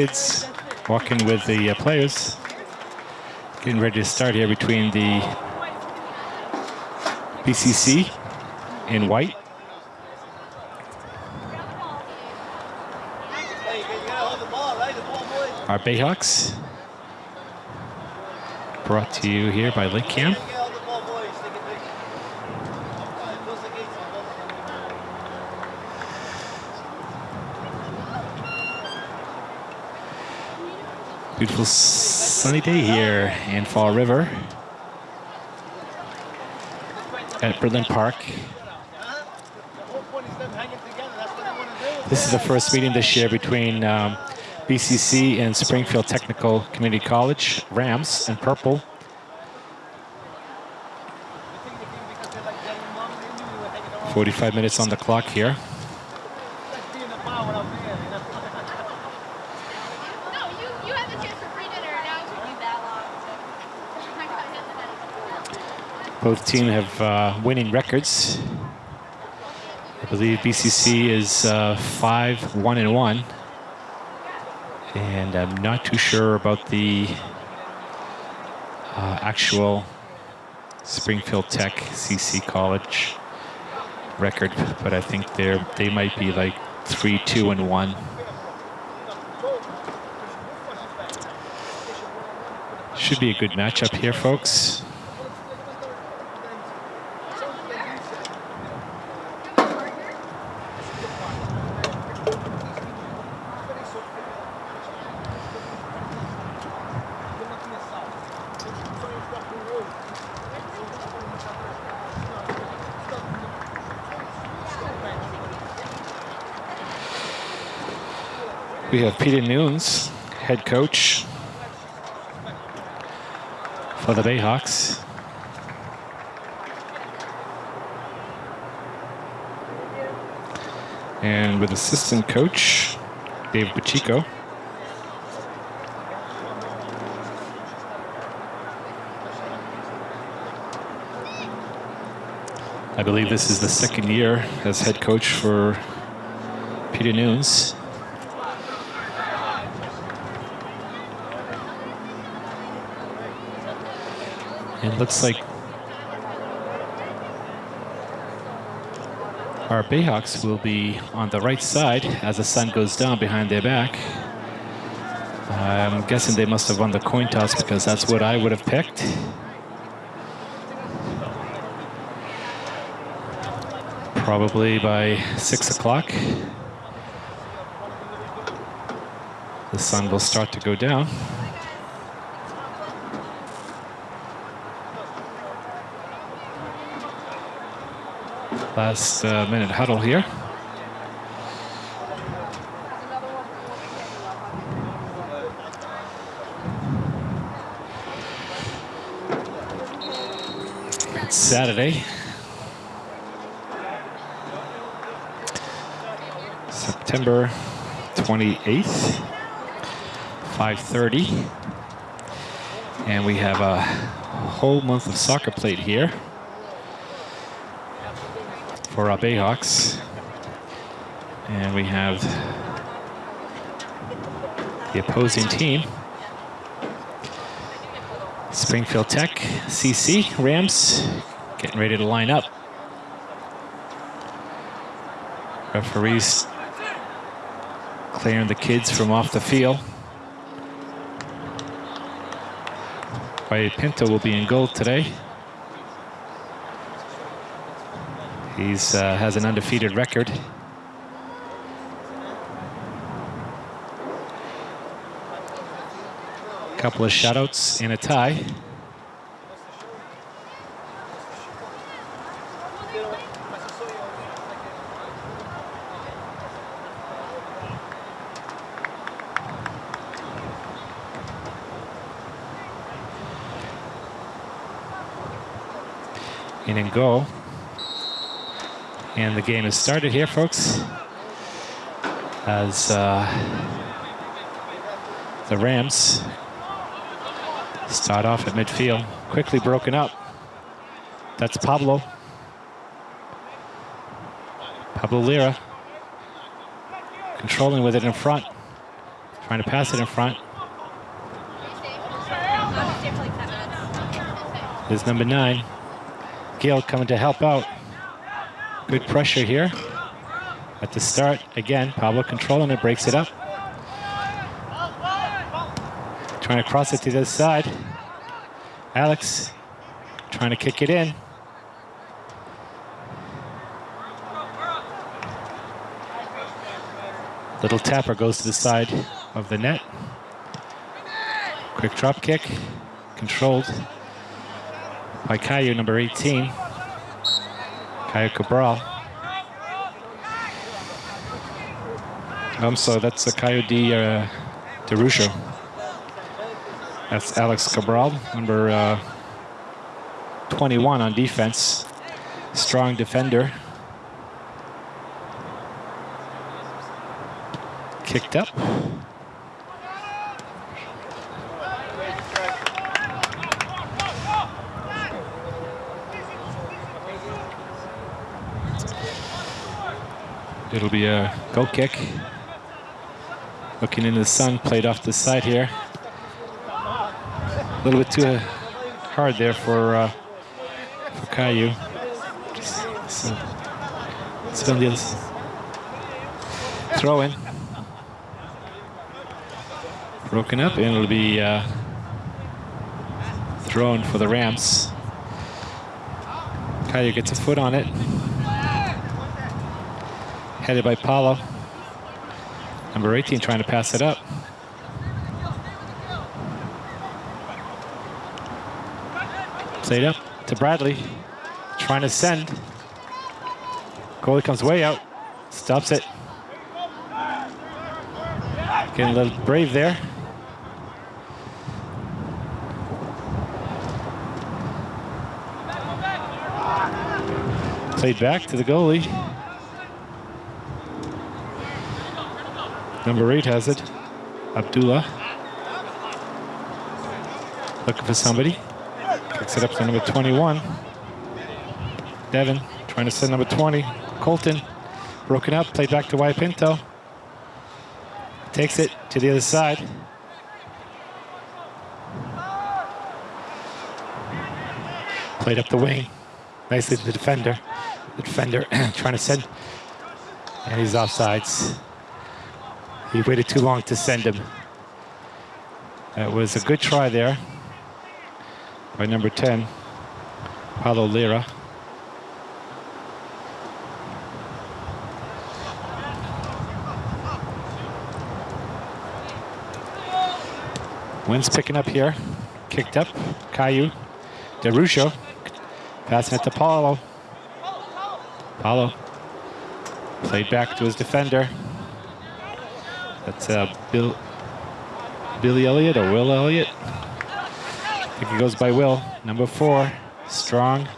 kids walking with the uh, players. Getting ready to start here between the BCC in white. Our Bayhawks. Brought to you here by Lake Cam. Beautiful sunny day here in Fall River at Britland Park. This is the first meeting this year between um, BCC and Springfield Technical Community College, Rams and Purple. Forty-five minutes on the clock here. No, you, you had the chance for free dinner, and now it took you that long to. I got hit tonight. Both teams have uh, winning records. I believe BCC is uh, five, one, and one. And I'm not too sure about the uh, actual Springfield Tech CC College record, but I think they're they might be like three, two, and one. Should be a good matchup here, folks. We have Peter Nunes, head coach for the Bayhawks. And with assistant coach, Dave Pacheco. I believe this is the second year as head coach for Peter Nunes. It looks like our Bayhawks will be on the right side as the sun goes down behind their back. I'm guessing they must have won the coin toss because that's what I would have picked. Probably by six o'clock. The sun will start to go down. Last uh, minute huddle here. It's Saturday. September 28th, 5.30. And we have a whole month of soccer played here for our Bayhawks. And we have the opposing team. Springfield Tech, CC, Rams, getting ready to line up. Referees clearing the kids from off the field. Wyatt Pinto will be in goal today. He's uh, has an undefeated record. Couple of shutouts and a tie. In and go. And the game has started here, folks. as uh, the Rams start off at midfield. Quickly broken up. That's Paulo. Paulo Lira controlling with it in front, trying to pass it in front. Is number nine. Gail coming to help out. Good pressure here at the start. Again, Paulo controlling it, breaks it up. Trying to cross it to the other side. Alex trying to kick it in. Little tapper goes to the side of the net. Quick drop kick, controlled by Caillou, number 18. Caillou Cabral. So that's a Caillou de, uh. That's Alex Cabral, number uh, 21 on defense. Strong defender. Kicked up. It'll be a goal kick. Looking into the sun, played off the side here. A little bit too hard there for uh, for Caillou. Just, so the throw in. Broken up, and it'll be uh, thrown for the Rams. Caillou gets a foot on it. Headed by Paulo. Number 18 trying to pass it up. Played up to Bradley. Trying to send. Goalie comes way out. Stops it. Getting a little brave there. Played back to the goalie. Number eight has it. Abdullah. Looking for somebody. Kicks it up to number 21. Devin trying to send number 20. Colton. Broken up. Played back to Pinto. Takes it to the other side. Played up the wing. Nicely to the defender. The defender trying to send. And he's offsides. He waited too long to send him. That was a good try there by number 10, Paulo Lira. Wind's picking up here. Kicked up. Caillou. DeRucho. Passing it to Paulo. Paulo. Played back to his defender. That's uh, Bill, Billy Elliott or Will Elliott. I think he goes by Will. Number four, strong.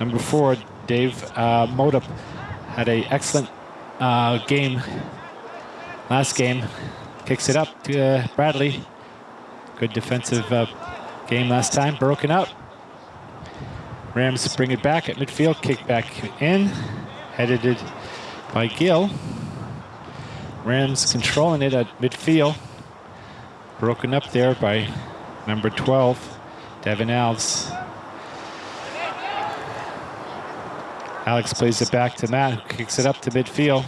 Number four, Dave uh, Modup had an excellent uh, game last game. Kicks it up to uh, Bradley. Good defensive uh, game last time. Broken up. Rams bring it back at midfield. Kick back in. Headed by Gill. Rams controlling it at midfield. Broken up there by number 12, Devin Alves. Alex plays it back to Matt, who kicks it up to midfield.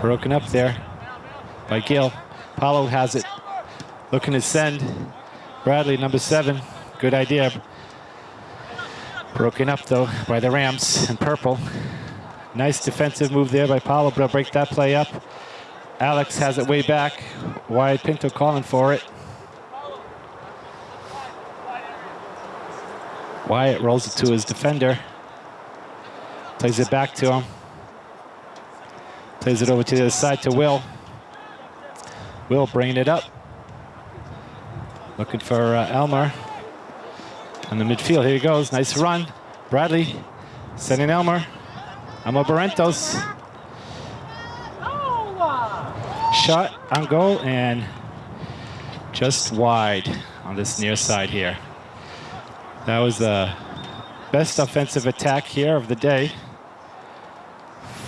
Broken up there by Gill. Paulo has it. Looking to send. Bradley, number seven. Good idea. Broken up though by the Rams in purple. Nice defensive move there by Paulo, but break that play up. Alex has it way back. Wyatt Pinto calling for it. Wyatt rolls it to his defender. Plays it back to him. Plays it over to the other side to Will. Will bringing it up. Looking for uh, Elmer. On the midfield, here he goes. Nice run. Bradley sending Elmer. Alma Barrentos. Shot on goal and just wide on this near side here. That was the best offensive attack here of the day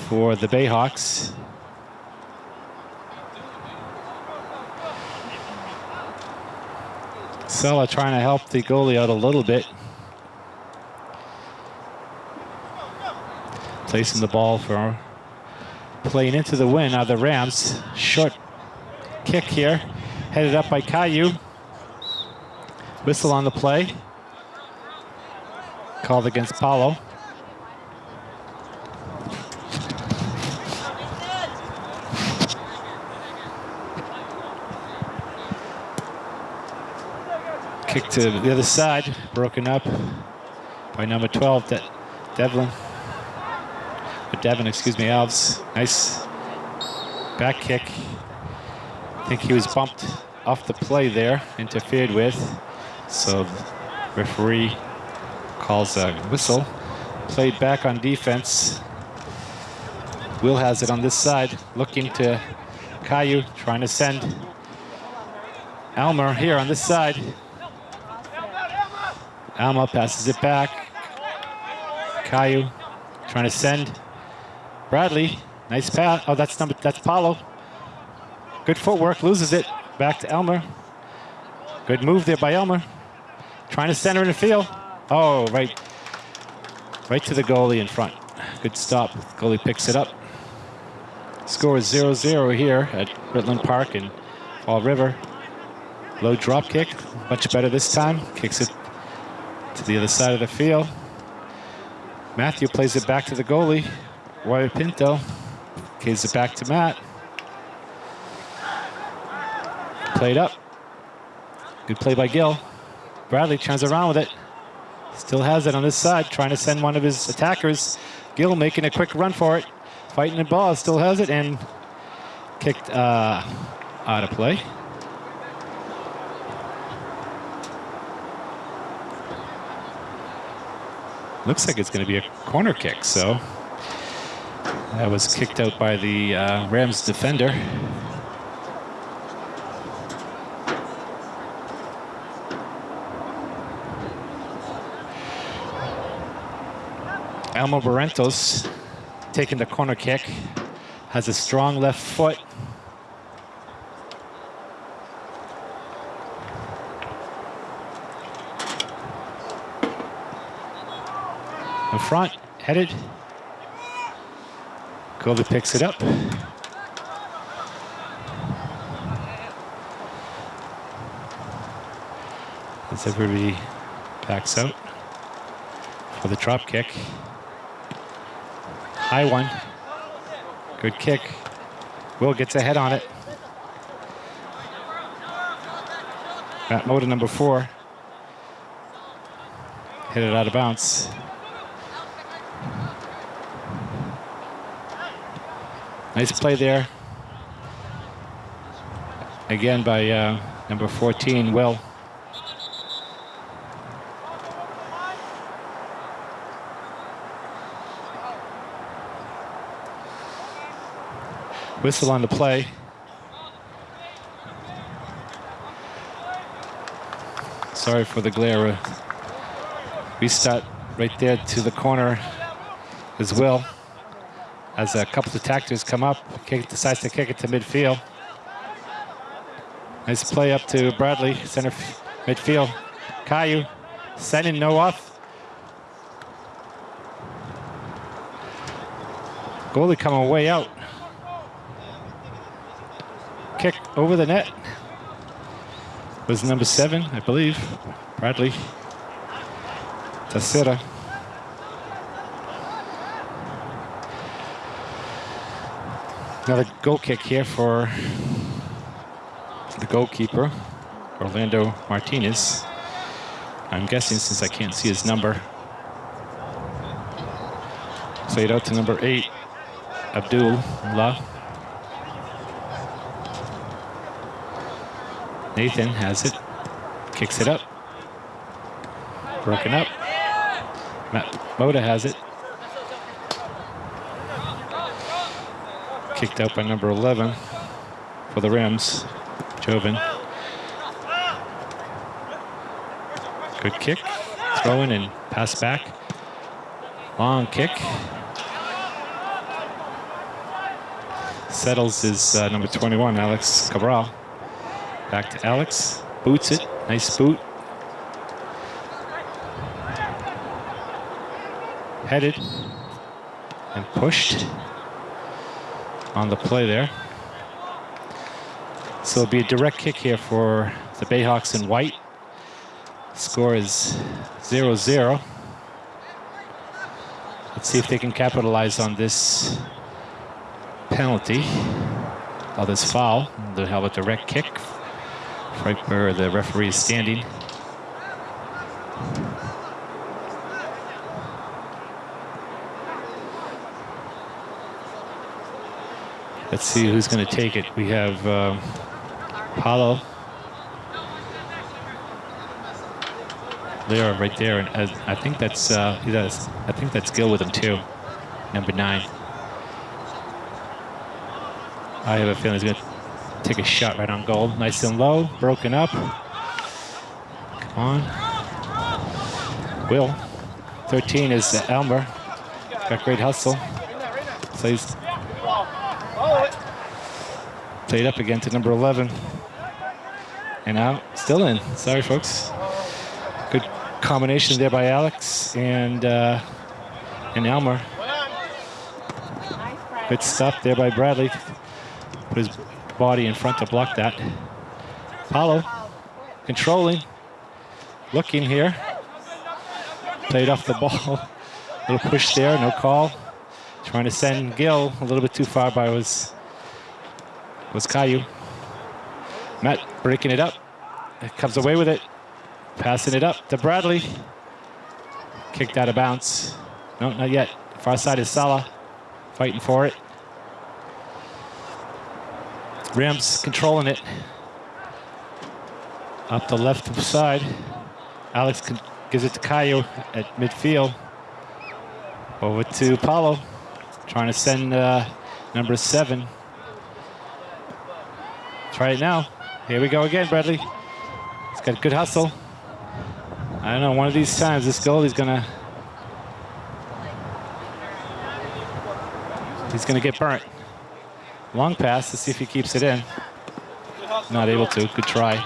for the Bayhawks. Sella trying to help the goalie out a little bit. Placing the ball for playing into the win of the Rams. Short kick here, headed up by Caillou. Whistle on the play. Called against Paulo. Kick to the other side, broken up by number 12, De- Devlin. Or Devin, excuse me, Alves. Nice back kick. I think he was bumped off the play there, interfered with. So referee calls a whistle. Played back on defense. Will has it on this side, looking to Caillou, trying to send Elmer here on this side. Alma passes it back. Caillou trying to send. Bradley, nice pass. Oh, that's number. That's Paulo. Good footwork, loses it. Back to Elmer. Good move there by Elmer. Trying to center in the field. Oh, right, right to the goalie in front. Good stop. Goalie picks it up. Score is 0-0 here at Britland Park in Fall River. Low drop kick, much better this time. Kicks it to the other side of the field. Matthew plays it back to the goalie. Roy Pinto gives it back to Matt. Played up. Good play by Gill. Bradley turns around with it. Still has it on this side, trying to send one of his attackers. Gill making a quick run for it. Fighting the ball, still has it, and kicked uh, out of play. Looks like it's going to be a corner kick, so that was kicked out by the uh, Rams defender. Elmo Barrentos taking the corner kick, has a strong left foot. In front, headed. Goalie picks it up. As everybody backs out for the drop kick. High one. Good kick. Will gets ahead on it. Matt Moda, number four. Hit it out of bounds. Nice play there. Again by uh, number 14, Will. Whistle on the play. Sorry for the glare. Restart right there to the corner as well. As a couple of tactors come up, kick, decides to kick it to midfield. Nice play up to Bradley, center midfield. Caillou sending no off. Goalie coming way out. Kick over the net. Was number seven, I believe. Bradley. Tacera. Another goal kick here for the goalkeeper, Orlando Martinez. I'm guessing since I can't see his number. Played out to number eight, Abdullah. Nathan has it, kicks it up, broken up. Matt Moda has it. Kicked out by number 11 for the Rams. Joven. Good kick. Throw in and pass back. Long kick. Settles is uh, number 21, Alex Cabral. Back to Alex. Boots it. Nice boot. Headed and pushed on the play there. So it'll be a direct kick here for the Bayhawks in white. Score is 0-0. Let's see if they can capitalize on this penalty, or this foul. They'll have a direct kick right where the referee is standing. Let's see who's going to take it. We have um, Paulo. Lira right there, and uh, I think that's uh, he does. I think that's Gill with him too, number nine. I have a feeling he's going to take a shot right on goal. Nice and low, broken up. Come on. Will. 13 is Elmer. Got great hustle. Plays. Played up again to number 11. And out, still in. Sorry, folks. Good combination there by Alex and uh, and Elmer. Good stuff there by Bradley. Put his body in front to block that. Paulo controlling, looking here. Played off the ball. little push there, no call. Trying to send Gill a little bit too far by was was Caillou. Matt breaking it up. Comes away with it. Passing it up to Bradley. Kicked out of bounds. No, not yet. Far side is Salah. Fighting for it. Rams controlling it. Up the left side. Alex gives it to Caillou at midfield. Over to Paulo. Trying to send uh, number seven. Try it now. Here we go again, Bradley. He's got good hustle. I don't know, one of these times this goalie's gonna he's gonna get burnt. Long pass to see if he keeps it in. Not able to. Good try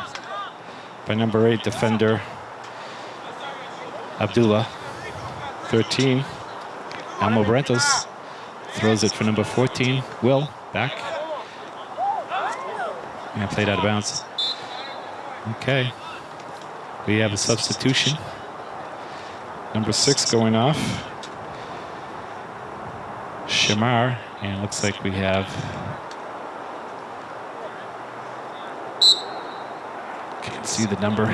by number eight defender Abdullah. 13. Elmo Brentos throws it for number 14. Will back. And played out of bounds. Okay. We have a substitution. Number six going off. Shamar. And looks like we have can't see the number.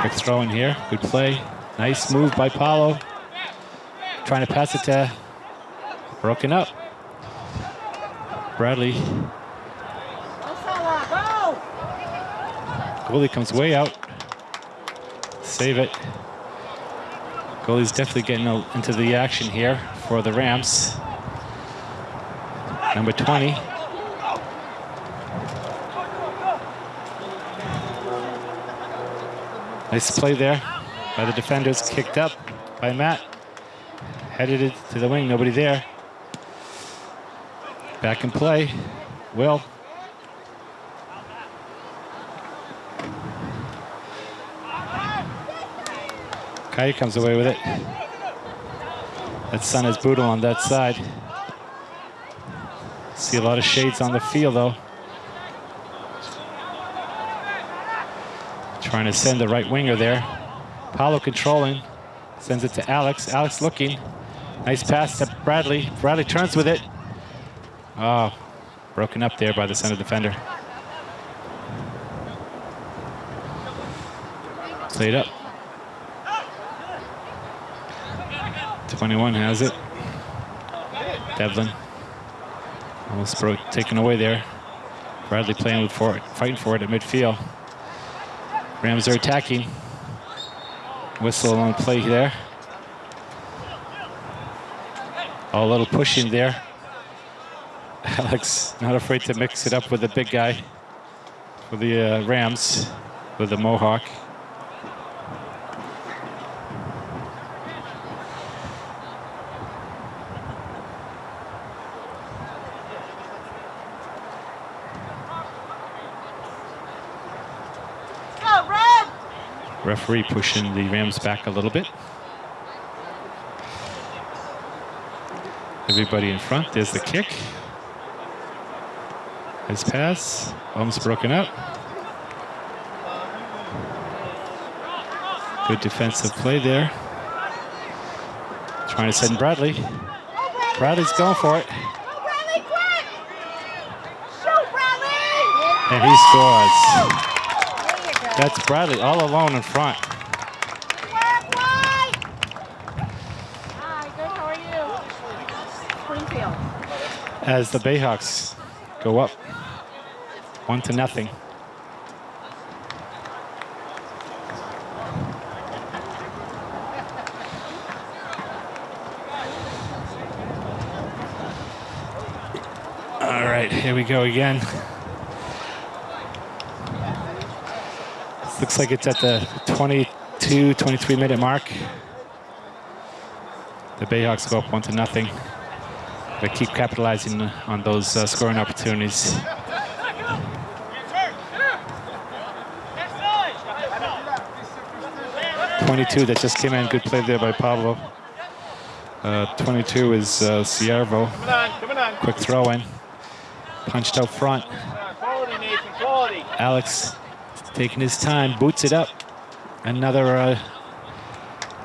Quick throw in here. Good play. Nice move by Paulo. Trying to pass it to broken up. Bradley Goalie comes way out. Save it. Goalie's definitely getting into the action here for the Rams. Number 20. Nice play there by the defenders. Kicked up by Matt. Headed it to the wing. Nobody there. Back in play. Will. Kai comes away with it. That sun is brutal on that side. See a lot of shades on the field though. Trying to send the right winger there. Paulo controlling. Sends it to Alex. Alex looking. Nice pass to Bradley. Bradley turns with it. Oh, broken up there by the center defender. Played up. 21 has it. Devlin. Almost broke, taken away there. Bradley playing with for it, fighting for it at midfield. Rams are attacking. Whistle on play there. Oh, a little pushing there. Alex not afraid to mix it up with the big guy for the uh, Rams with the Mohawk. Go, Red! Referee pushing the Rams back a little bit. Everybody in front. There's the kick. His pass. Almost broken up. Good defensive play there. Trying to send Bradley. Bradley's going for it. Go, Bradley, quick! Shoot, Bradley! And he scores. There you go. That's Bradley all alone in front. Work, wide! Hi, good, how are you? Springfield. As the Bayhawks go up one to nothing. All right, here we go again. Looks like it's at the 22, 23 minute mark. The Bayhawks go up one to nothing. They keep capitalizing on those uh, scoring opportunities. Twenty-two that just came in. Good play there by Paulo. Uh, Twenty-two is uh, Ciervo. Quick throw in. Punched out front. Alex taking his time, boots it up. Another uh,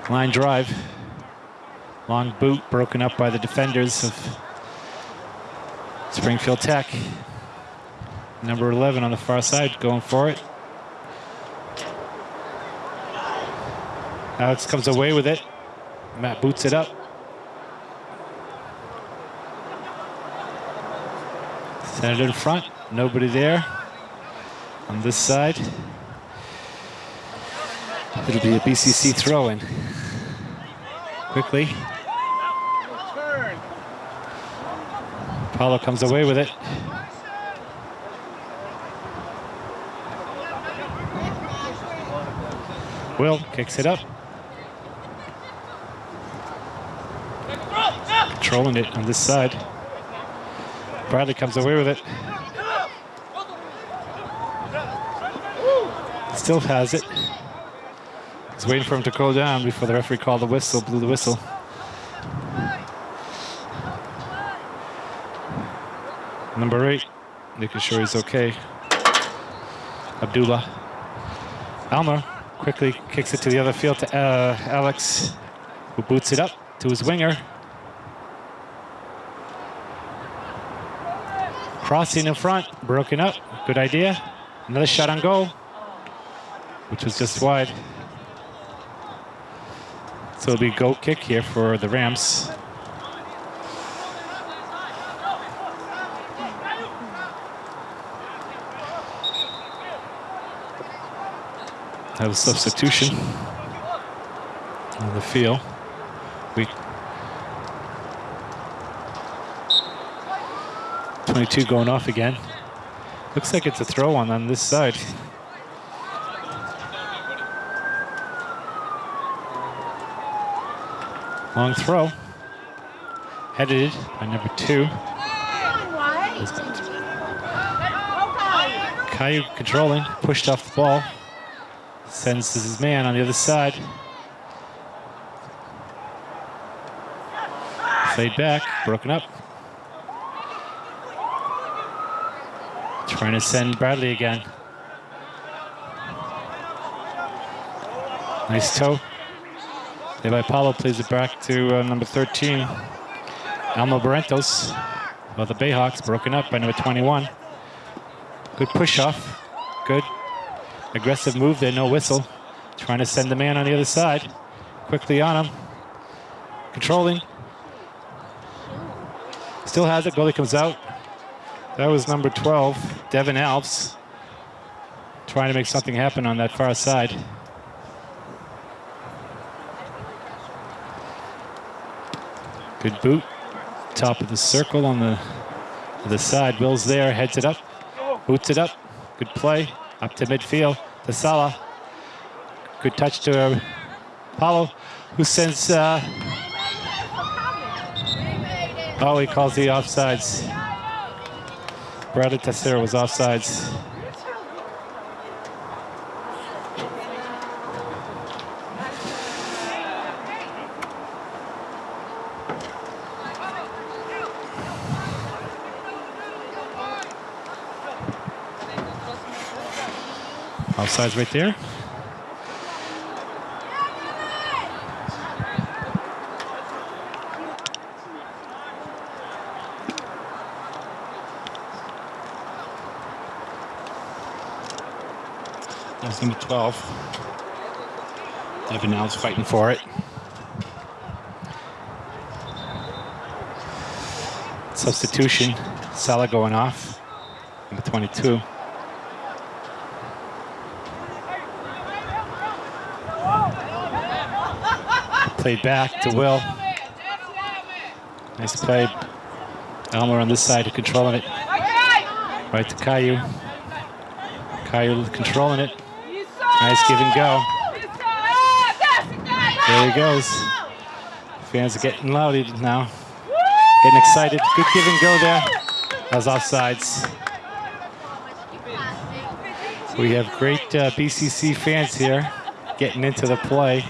line drive. Long boot broken up by the defenders of Springfield Tech. Number 11 on the far side going for it. Alex comes away with it. Matt boots it up. Send it in front. Nobody there on this side. It'll be a BCC throw in. Quickly. Paulo comes away with it. Will kicks it up. Controlling it on this side. Bradley comes away with it. Still has it. He's waiting for him to go down before the referee called the whistle, blew the whistle. Number eight, making sure he's okay. Abdullah. Almer quickly kicks it to the other field to uh, Alex, who boots it up to his winger. Crossing in front, broken up. Good idea. Another shot on goal, which was just wide. So it'll be a goal kick here for the Rams. Have a substitution on the field. We 22 going off again. Looks like it's a throw on on this side. Long throw. Headed by number two. Caillou controlling, pushed off the ball. Sends his man on the other side. Played back, broken up. Trying to send Bradley again. Nice toe. By Paulo plays it back to uh, number 13. Almo Barrentos. Well, the Bayhawks broken up by number 21. Good push off. Good aggressive move there, no whistle. Trying to send the man on the other side. Quickly on him. Controlling. Still has it. Goalie comes out. That was number 12, Devin Alves. Trying to make something happen on that far side. Good boot. Top of the circle on the the side, Will's there, heads it up, boots it up. Good play, up to midfield, to Salah. Good touch to uh, Paulo, who sends, uh, oh, he calls the offsides. Bradley Tessera was offsides. Offsides right there. That's number 12. Devin Alves fighting for it. Substitution. Salah going off. Number 22. Played back to Will. Nice play. Elmer on this side controlling it. Right to Caillou. Caillou controlling it. Nice give and go. There he goes. Fans are getting loud now. Getting excited. Good give and go there. That was offsides. We have great uh, BCC fans here getting into the play.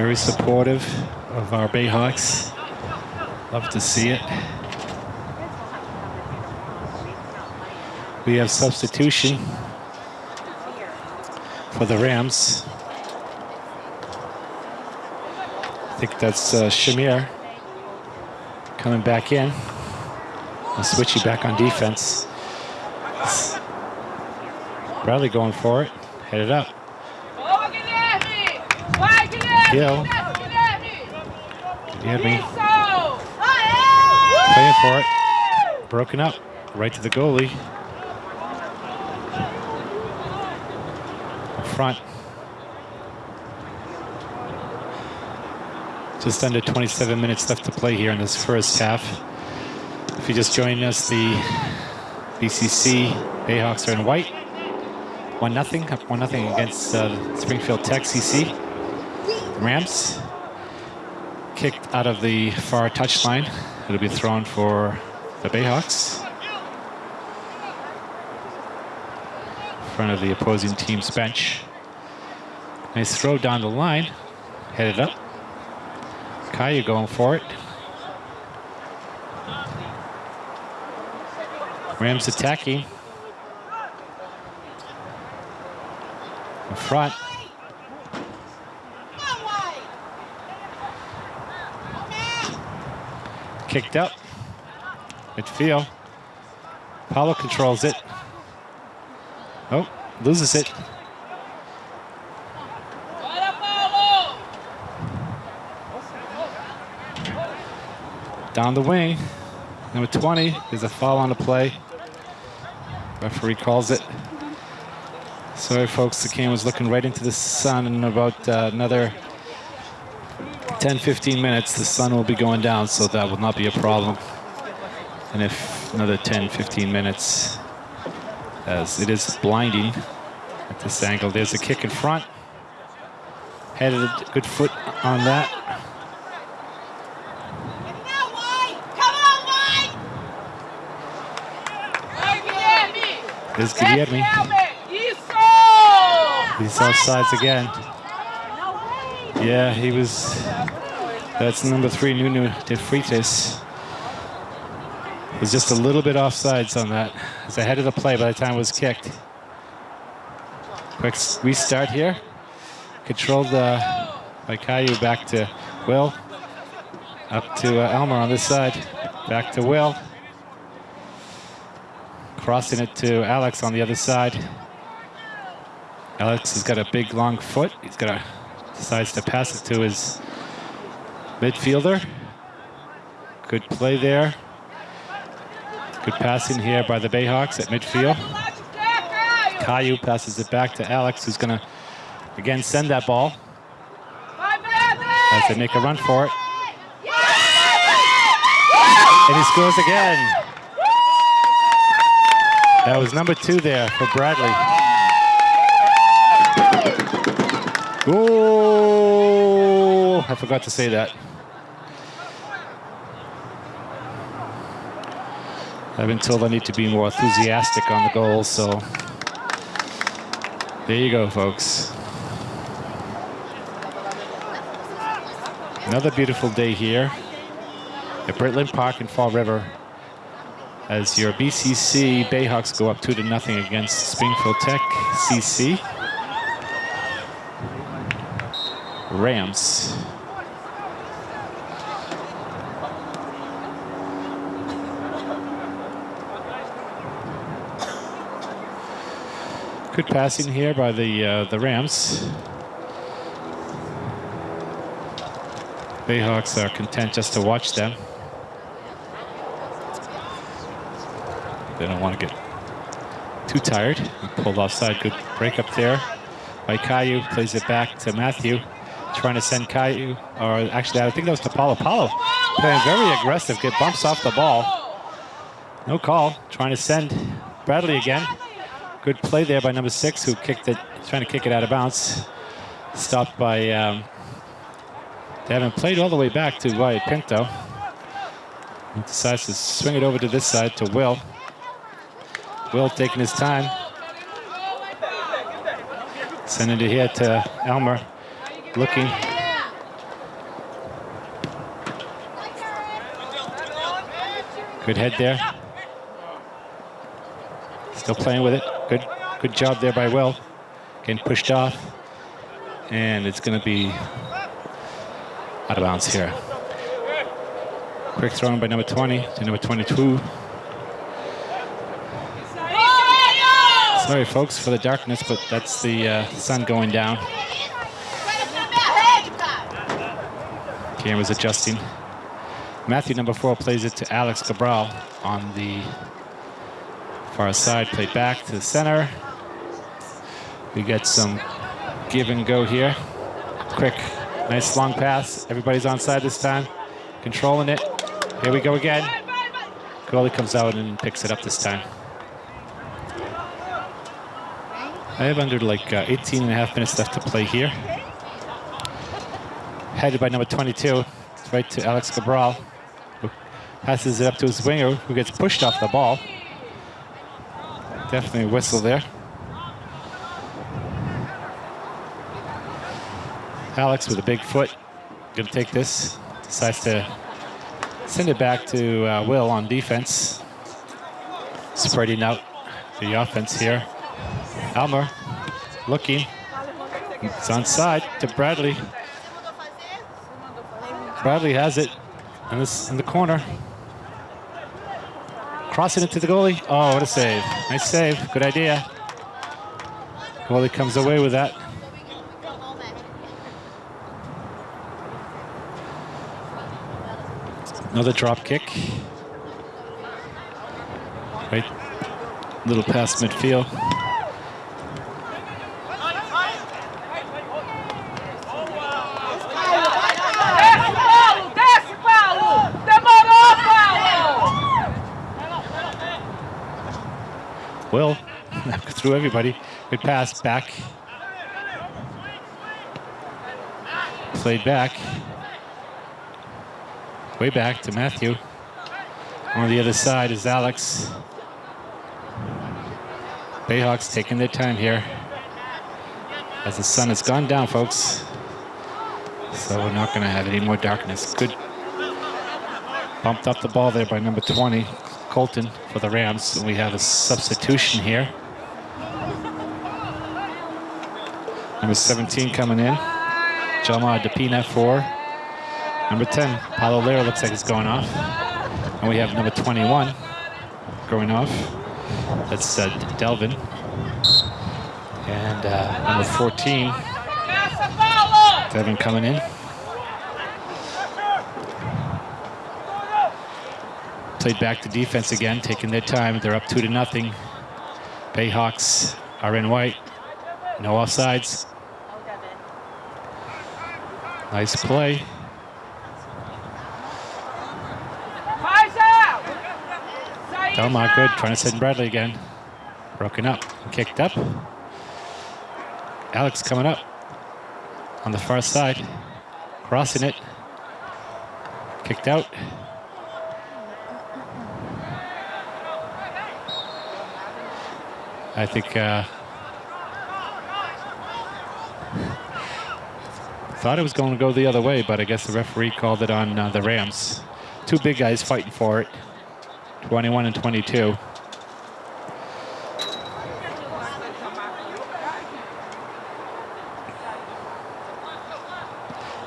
Very supportive of our Bayhawks. Love to see it. We have substitution for the Rams. I think that's uh, Shamir coming back in. I'll switch you back on defense. Bradley going for it. Headed up. Gill. He had me playing for it. Broken up. Right to the goalie. Front. Just under 27 minutes left to play here in this first half. If you just joined us, the BCC Bayhawks are in white. One nothing, up one nothing against uh, Springfield Tech CC. Rams kicked out of the far touchline. It'll be thrown for the Bayhawks. In front of the opposing team's bench. Nice throw down the line. Headed up. Caillou going for it. Rams attacking. In front. Kicked up. Midfield. Paulo controls it. Oh, loses it. Down the wing. Number 20 is a foul on the play. Referee calls it. Sorry, folks, the game was looking right into the sun in about uh, another 10, 15 minutes. The sun will be going down, so that will not be a problem. And if another 10, 15 minutes, as it is blinding at this angle. There's a kick in front. Headed a good foot on that. There's Guillermo. He's offsides again. Yeah, he was. That's number three, Nuno de Freitas. Was just a little bit offsides on that. It's ahead of the play by the time it was kicked. Quick restart here. Controlled uh, by Caillou back to Will. Up to uh, Elmer on this side. Back to Will. Crossing it to Alex on the other side. Alex has got a big long foot. He's got a decides to pass it to his midfielder. Good play there. Good passing here by the Bayhawks at midfield. Caillou passes it back to Alex, who's going to again send that ball as they make a run for it. And he scores again. That was number two there for Bradley. Oh, I forgot to say that. I've been told I need to be more enthusiastic on the goals, so there you go, folks. Another beautiful day here at Britland Park in Fall River as your BCC Bayhawks go up two to nothing against Springfield Tech CC. Rams. Good passing here by the uh, the Rams. Bayhawks are content just to watch them. They don't want to get too tired. Pulled offside. Good break up there by Caillou. Plays it back to Matthew. Trying to send Caillou, or actually, I think that was to Paulo. Paulo playing very aggressive. Get bumps off the ball. No call. Trying to send Bradley again. Good play there by number six, who kicked it, trying to kick it out of bounds. Stopped by um, Devin. Played all the way back to Wyatt Pinto. He decides to swing it over to this side to Will. Will taking his time. Sending it here to Elmer. Looking. Good head there. Still playing with it. Good, good job there by Will. Getting pushed off. And it's going to be out of bounds here. Quick throw in by number 20 to number 22. Sorry, folks, for the darkness, but that's the uh, sun going down. Camera's adjusting. Matthew, number four, plays it to Alex Cabral on the far side. Play back to the center. We get some give and go here. Quick, nice long pass. Everybody's on side this time. Controlling it. Here we go again. Goalie comes out and picks it up this time. I have under like uh, 18 and a half minutes left to play here. Headed by number 22, right to Alex Cabral, who passes it up to his winger, who gets pushed off the ball. Definitely a whistle there. Alex with a big foot, gonna take this, decides to send it back to uh, Will on defense. Spreading out the offense here. Elmer looking. It's on side to Bradley. Bradley has it in, this, in the corner. Crossing it to the goalie. Oh, what a save. Nice save. Good idea. Goalie comes away with that. Another drop kick. Right. Little past midfield. Paulo, desce, Paulo! Demorou, Paulo! Will through everybody. Good pass back. Played back. Way back to Matthew. On the other side is Alex. Bayhawks taking their time here. As the sun has gone down, folks. So we're not going to have any more darkness. Good. Bumped up the ball there by number 20, Colton, for the Rams. And we have a substitution here. Number 17 coming in. Jalmar DePina for number 10. Paulo Lira looks like it's going off. And we have number 21 going off. That's uh, Delvin. And uh, number 14, Essa, Paulo! Devin coming in. Played back to defense again, taking their time. They're up two to nothing. Bayhawks are in white. No offsides. Nice play. Delmar good, trying to send Bradley again. Broken up, kicked up. Alex coming up on the far side, crossing it. Kicked out. I think uh, thought it was going to go the other way, but I guess the referee called it on uh, the Rams. Two big guys fighting for it, 21 and 22.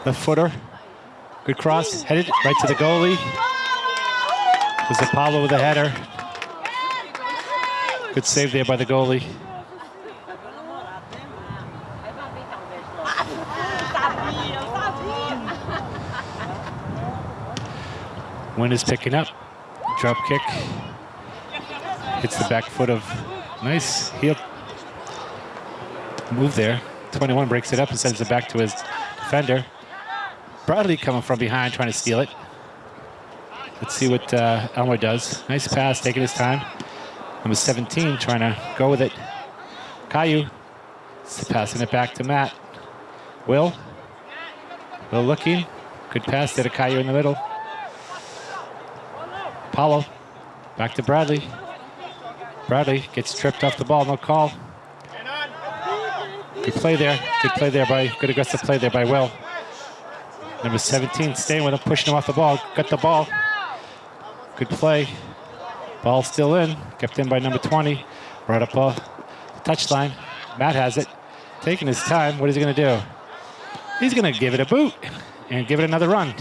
The footer, good cross, headed right to the goalie. Was Apollo with a header. Good save there by the goalie. Wind is picking up. Drop kick. Hits the back foot of nice heel move there. 21 breaks it up and sends it back to his defender. Bradley coming from behind trying to steal it. Let's see what uh, Elmer does. Nice pass, taking his time. Number 17 trying to go with it. Caillou passing it back to Matt. Will. Will looking. Good pass to Caillou in the middle. Paulo. Back to Bradley. Bradley gets tripped off the ball. No call. Good play there. Good play there by, good aggressive play there by Will. Number 17 staying with him, pushing him off the ball. Got the ball. Good play. Ball still in. Kept in by number 20. Right up off the touchline. Matt has it. Taking his time. What is he going to do? He's going to give it a boot and give it another run.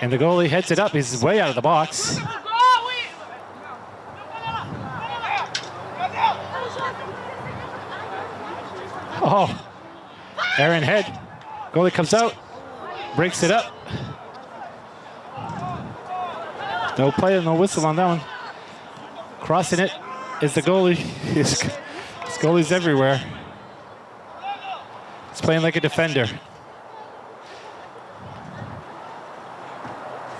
And the goalie heads it up. He's way out of the box. Oh, Aaron Head. Goalie comes out, breaks it up. No play, no whistle on that one. Crossing it is the goalie. His, goalie's everywhere. He's playing like a defender.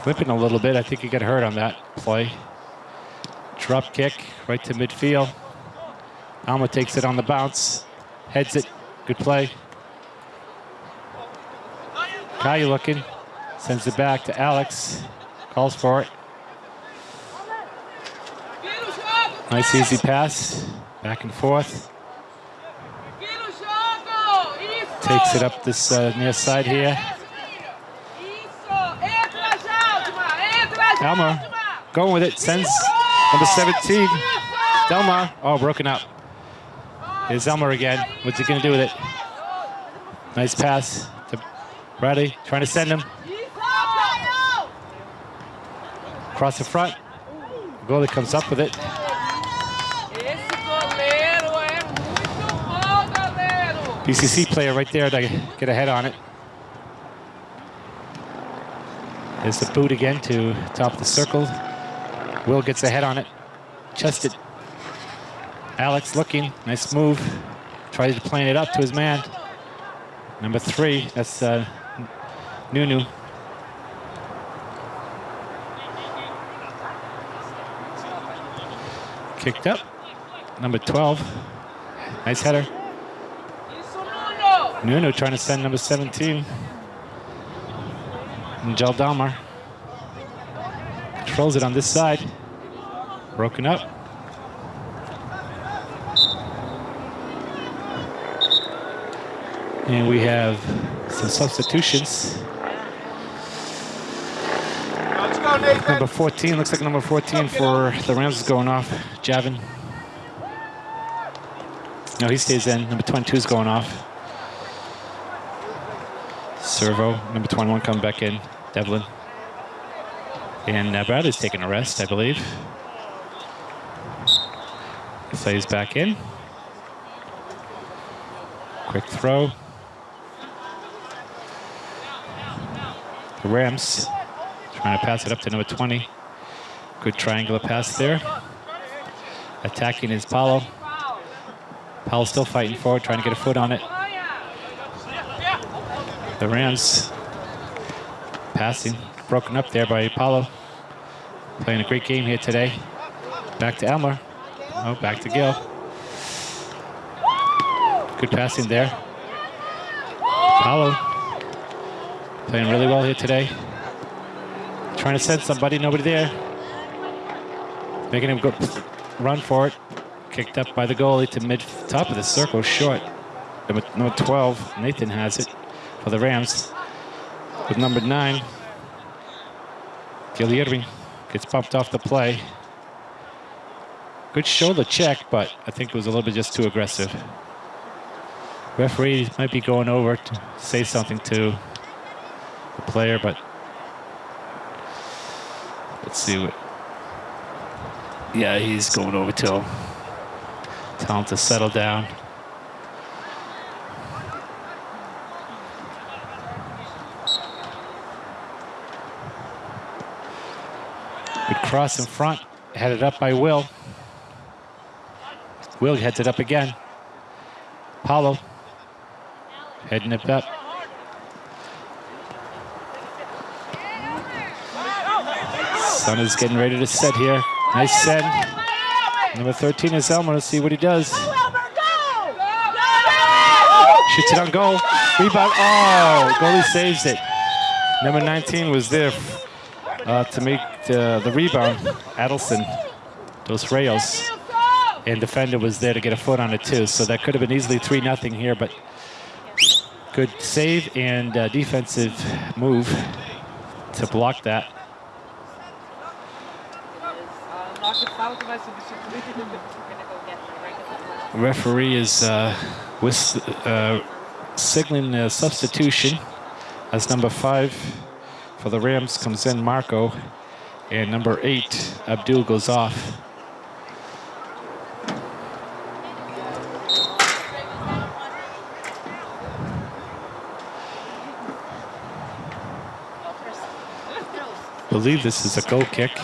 Flipping a little bit. I think he got hurt on that play. Drop kick right to midfield. Alma takes it on the bounce. Heads it. Good play. Caillou looking. Sends it back to Alex. Calls for it. Nice easy pass. Back and forth. Takes it up this uh, near side here. Delmar going with it. Sends number 17. Delmar. Oh, broken up. Here's Elmer again. What's he going to do with it? Nice pass to Bradley. Trying to send him. Across the front. Goalie comes up with it. BCC player right there to get a head on it. There's the boot again to top the circle. Will gets a head on it. Chested. Alex looking. Nice move. Tries to plane it up to his man. Number three. That's uh, Nuno. Kicked up. Number 12. Nice header. Nuno trying to send number 17. And Gel Dalmar. Controls it on this side. Broken up. And we have some substitutions. Number 14, looks like number 14 for the Rams is going off. Javin. No, he stays in. Number 22 is going off. Servo, number 21 coming back in. Devlin. And uh, Bradley's taking a rest, I believe. Plays back in. Quick throw. The Rams trying to pass it up to number 20. Good triangular pass there. Attacking is Paulo. Paulo still fighting forward, trying to get a foot on it. The Rams passing, broken up there by Apollo. playing a great game here today. Back to Elmer. Oh, back to Gill. Good passing there. Apollo playing really well here today. Trying to send somebody, nobody there. Making him go run for it. Kicked up by the goalie to mid top of the circle, short. Number, number 12, Nathan has it for the Rams. With number nine, Guilherme gets bumped off the play. Good shoulder check, but I think it was a little bit just too aggressive. Referee might be going over to say something to the player, but let's see what. Yeah, he's going over to him. Tell him to settle down. Cross in front, headed up by Will. Will heads it up again. Paulo heading it up. Sun is getting ready to set here. Nice send. Number 13 is Elmer. Let's see what he does. Shoots it on goal. Rebound. Oh, goalie saves it. Number 19 was there uh, to make the, the rebound. Adelson, those rails. And defender was there to get a foot on it too. So that could have been easily 3 nothing here, but good save and uh, defensive move to block that. Referee is uh, with, uh, signaling a substitution as number five for the Rams comes in Marco, and number eight Abdul goes off. believe this is a goal kick.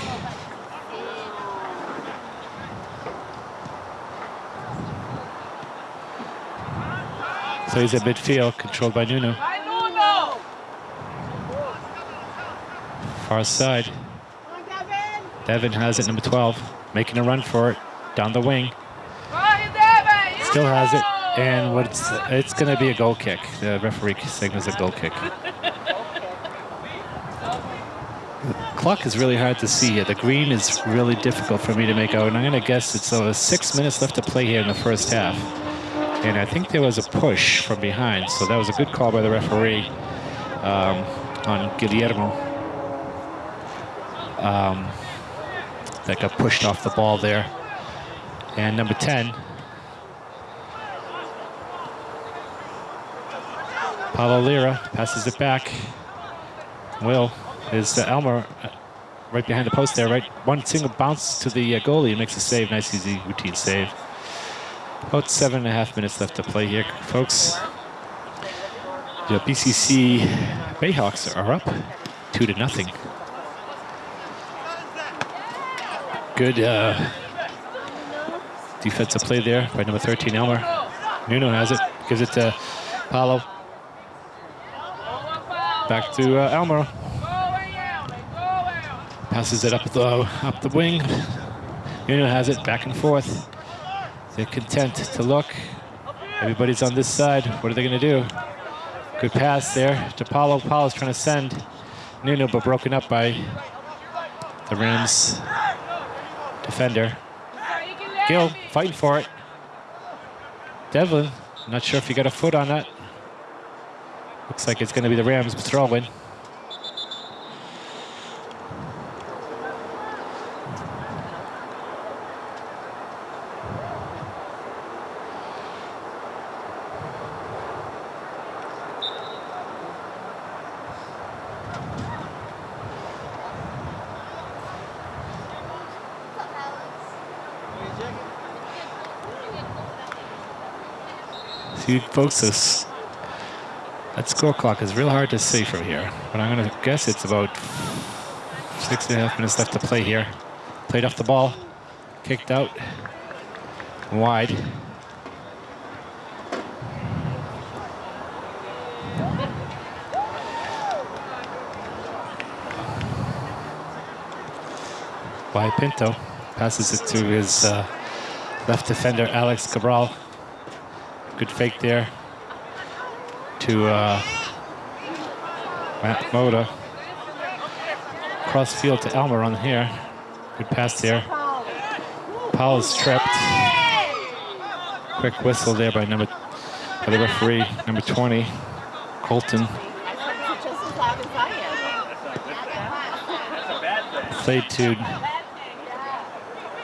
So he's at midfield, controlled by Nuno. Far side. Devin has it, number 12, making a run for it, down the wing. Still has it, and what's it's going to be a goal kick. The referee signals a goal kick. The clock is really hard to see here. The green is really difficult for me to make out, and I'm going to guess it's uh, six minutes left to play here in the first half. And I think there was a push from behind, so that was a good call by the referee um, on Guilherme. Um, that got pushed off the ball there. And number 10, Paulo Lira passes it back. Will is uh, Elmer right behind the post there, right? One single bounce to the uh, goalie and makes a save. Nice, easy, routine save. About seven and a half minutes left to play here, folks. The BCC Bayhawks are up two to nothing. Good uh, defensive play there by number 13, Elmer. Nuno has it, gives it to Paulo. Back to uh, Elmer! Passes it up the up the wing. Nuno has it back and forth. They're content to look. Everybody's on this side. What are they going to do? Good pass there to Paulo. Paulo's trying to send Nuno, but broken up by the Rams defender. Gill fighting for it. Devlin, not sure if he got a foot on that. Looks like it's going to be the Rams. See, this that score clock is real hard to see from here, but I'm going to guess it's about six and a half minutes left to play here. Played off the ball, kicked out, wide. by Pinto. Passes it to his uh, left defender, Alex Cabral. Good fake there to uh, Matt Moda. Cross field to Elmer on here. Good pass there. Powell's tripped. Quick whistle there by number by the referee, number 20, Colton. Played to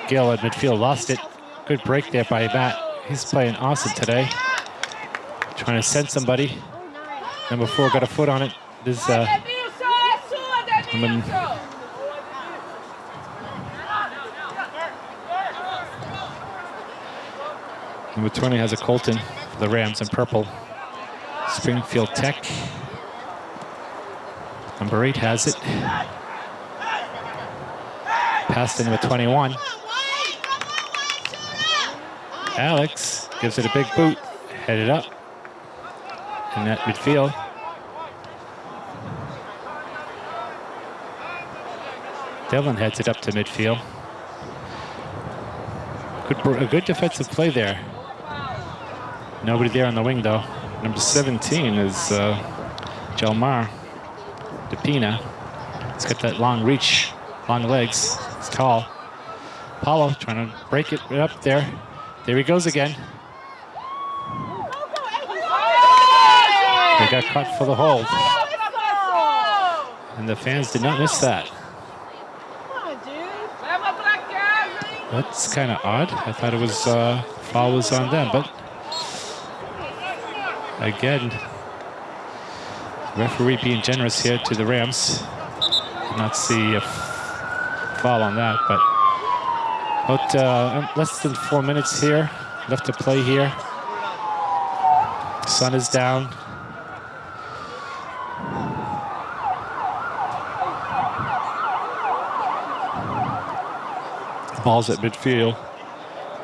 Gill at midfield, lost it. Good break there by Matt. He's playing awesome today. Trying to send somebody. Number four got a foot on it. This is uh. Number 20 has a Colton for the Rams in purple. Springfield Tech. Number eight has it. Pass to number 21. Alex gives it a big boot, headed up in that midfield. Devlin heads it up to midfield. Good, a good defensive play there. Nobody there on the wing though. Number 17 is uh, Jelmar DePina. He's got that long reach, long legs. He's tall. Paulo trying to break it up there. There he goes again. They got caught for the hold. And the fans did not miss that. That's kind of odd. I thought it was uh, foul was on them, but again, referee being generous here to the Rams. Did not see a foul on that, but about uh, less than four minutes here left to play here. Sun is down. Ball's at midfield.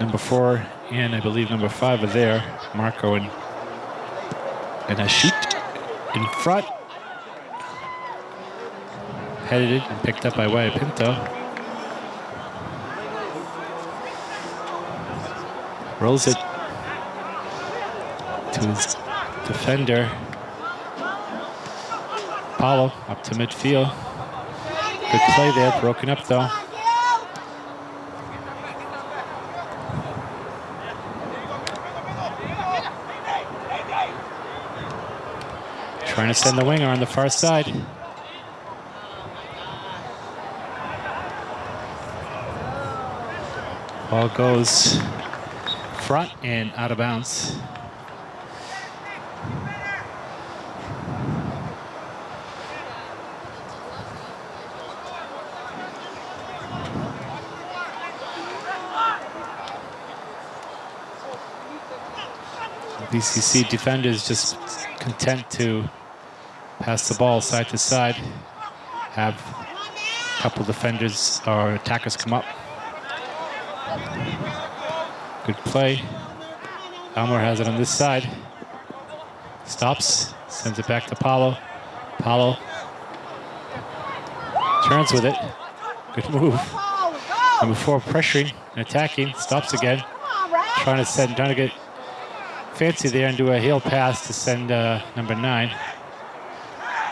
Number four and I believe number five are there. Marco and and a shoot in front. Headed and picked up by Wyatt Pinto. Rolls it to his defender. Paulo up to midfield. Good play there, broken up though. Trying to send the winger on the far side. Ball goes front and out of bounds. BCC defenders just content to pass the ball side to side, have a couple defenders or attackers come up. Good play. Elmer has it on this side. Stops, sends it back to Paulo. Paulo turns with it. Good move. Number four pressuring and attacking. Stops again. Trying to send, trying to get fancy there and do a heel pass to send uh, number nine.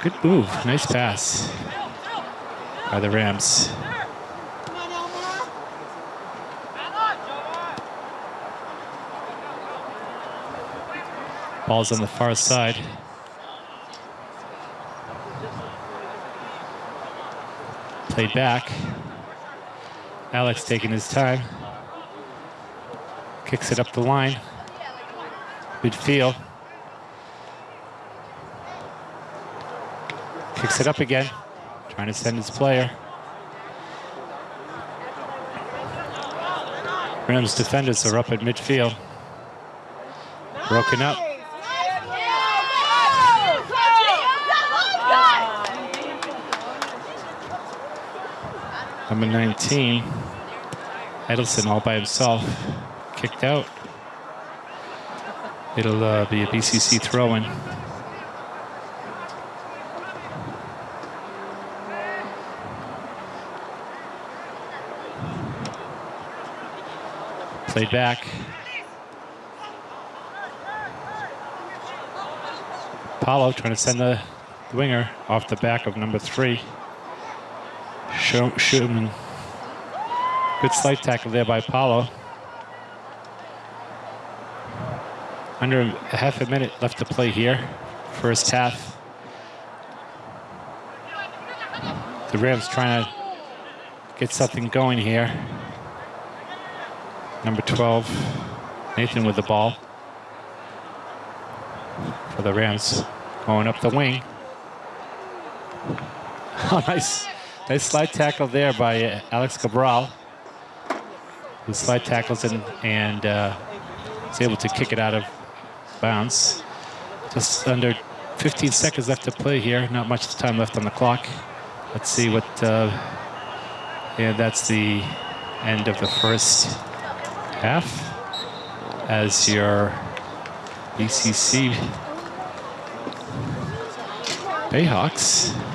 Good move. Nice pass by the Rams. Ball's on the far side. Played back. Alex taking his time. Kicks it up the line. Midfield. Kicks it up again. Trying to send his player. Rams defenders are up at midfield. Broken up. Number 19, Edelson all by himself, kicked out. It'll uh, be a BCC throw-in. Played back. Paulo trying to send the winger off the back of number three. Schumann. Good slide tackle there by Paulo. Under half a minute left to play here. First half. The Rams trying to get something going here. Number 12, Nathan with the ball for the Rams. Going up the wing. Oh, nice. Nice slide tackle there by uh, Alex Cabral. Who slide tackles and, and uh, is able to kick it out of bounds. Just under 15 seconds left to play here. Not much time left on the clock. Let's see what. Uh, yeah, that's the end of the first half. As your BCC Bayhawks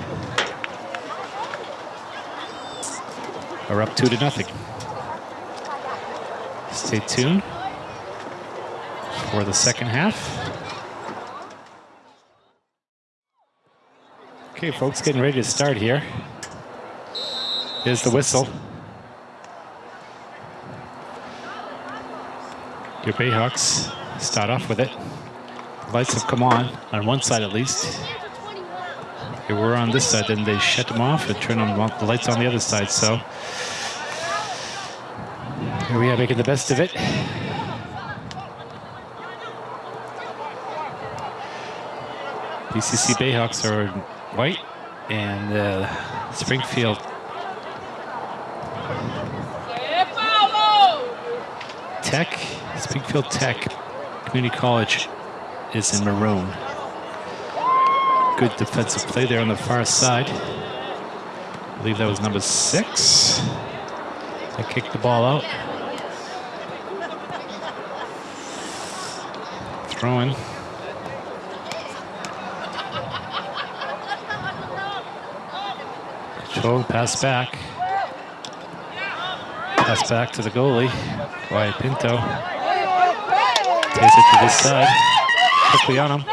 are up two to nothing. Stay tuned for the second half. Okay, folks, getting ready to start here. Here's the whistle. Your Bayhawks start off with it. Lights have come on, on one side at least. They were on this side, then they shut them off and turn on the lights on the other side. So here we are making the best of it. BCC Bayhawks are white and uh, Springfield! Tech, Springfield Tech Community College is in maroon. Good defensive play there on the far side. I believe that was number six. I kicked the ball out. Throwing. Control, pass back. Pass back to the goalie. Wyatt Pinto. Takes it to this side. Quickly on him.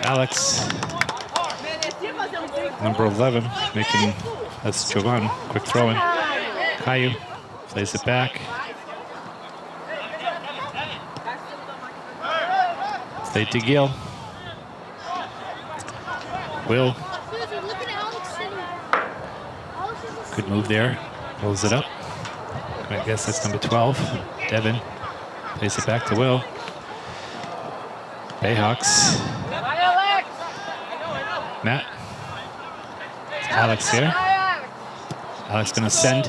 Alex, number 11, making that's Jovan. Quick throw in. Caillou plays it back. Stay to Gill. Will, good move there. Pulls it up. I guess that's number 12. Devin plays it back to Will. Bayhawks. Matt. Alex here. Alex! Alex gonna send.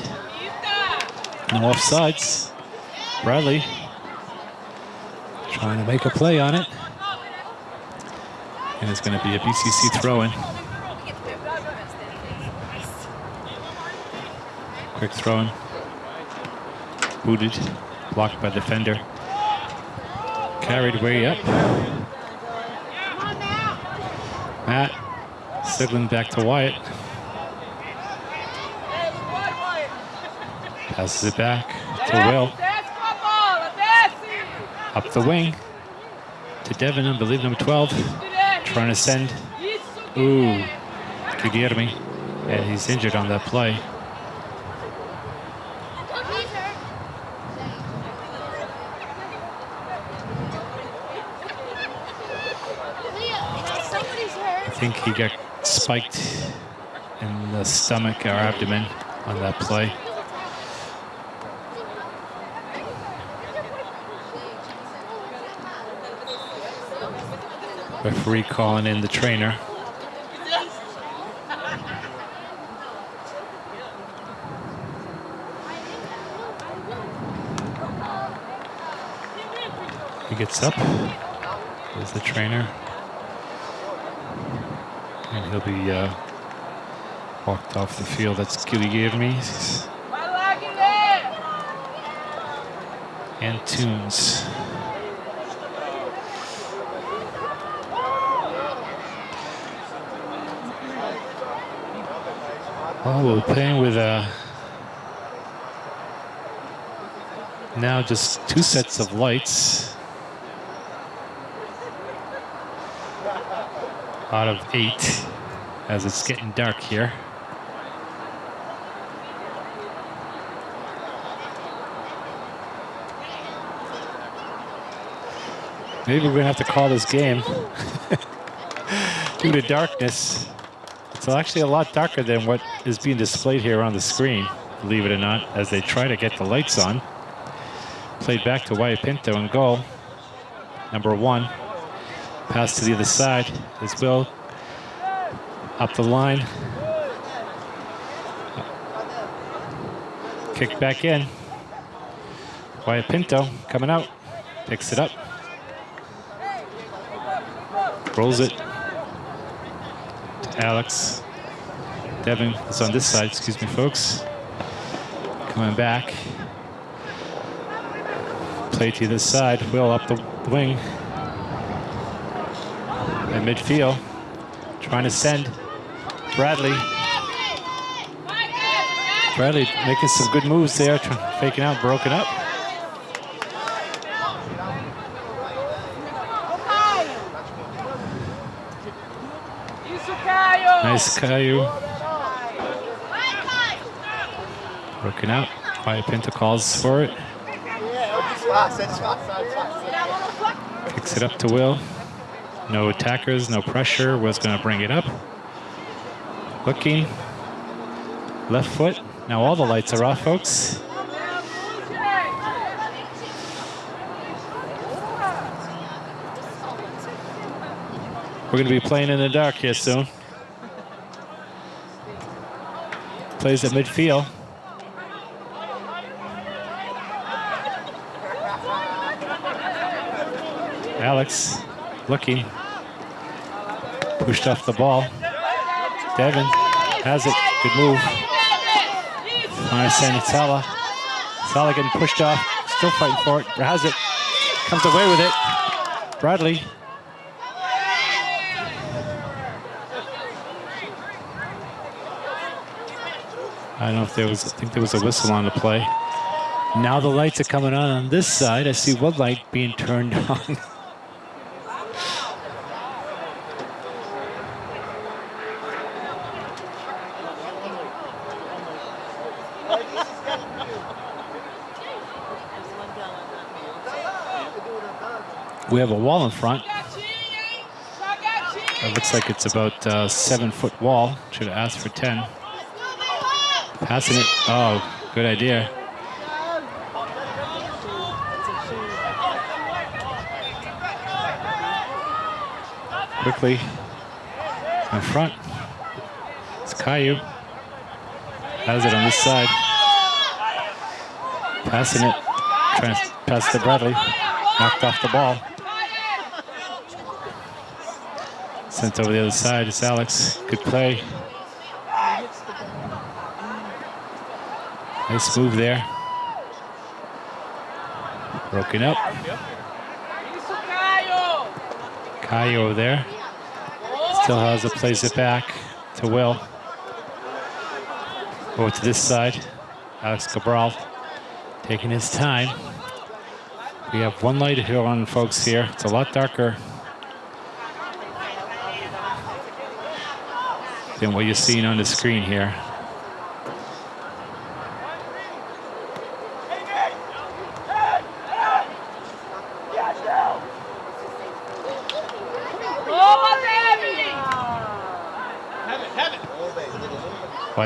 No offsides. Bradley trying to make a play on it. And it's gonna be a BCC throw-in. Quick throw-in. Booted. Blocked by defender. Carried way up. Matt. Sigling back to Wyatt. Passes it back to Will. Up the wing to Devin, I believe number 12. To send. Ooh. Guilherme. Yeah, he's injured on that play. I think he got spiked in the stomach or abdomen on that play. Referee calling in the trainer. He gets up. There's the trainer. And he'll be uh, walked off the field. That's Vai lá, Guilherme! and Tunes. Oh, well, we're playing with a Now just two sets of lights out of eight as it's getting dark here. Maybe we're gonna have to call this game due to darkness. It's actually a lot darker than what is being displayed here on the screen, believe it or not, as they try to get the lights on. Played back to Wyatt Pinto in goal. Number one. Pass to the other side is Will. Up the line. Kick back in. Wyatt Pinto coming out. Picks it up. Rolls it. Alex. Devin is on this side, excuse me, folks. Coming back. Play to this side. Will up the wing. At midfield. Trying to send Bradley. Bradley making some good moves there, faking out, broken up. Nice Caillou. Broken out. Wyatt Pinto calls for it. Kicks it up to Will. No attackers, no pressure. Will's going to bring it up. Looking. Left foot. Now all the lights are off, folks. We're going to be playing in the dark here soon. Plays at midfield. Alex looking. Pushed off the ball. Devin has it. Good move. Send Sala. Sala getting pushed off. Still fighting for it. Has it. Comes away with it. Bradley. I don't know if there was, I think there was a whistle on the play. Now the lights are coming on on this side. I see one light being turned on. We have a wall in front. It looks like it's about a seven foot wall. Should have asked for 10. Passing it. Oh, good idea. Quickly in front. It's Caillou. Has it on this side. Passing it. Trying to pass to Bradley. Knocked off the ball. Sent over the other side. It's Alex. Good play. Nice move there. Broken up. Caio! There. Still has it, plays it back to Will. Over to this side. Alex Cabral taking his time. We have one light here on, folks, here. It's a lot darker than what you're seeing on the screen here.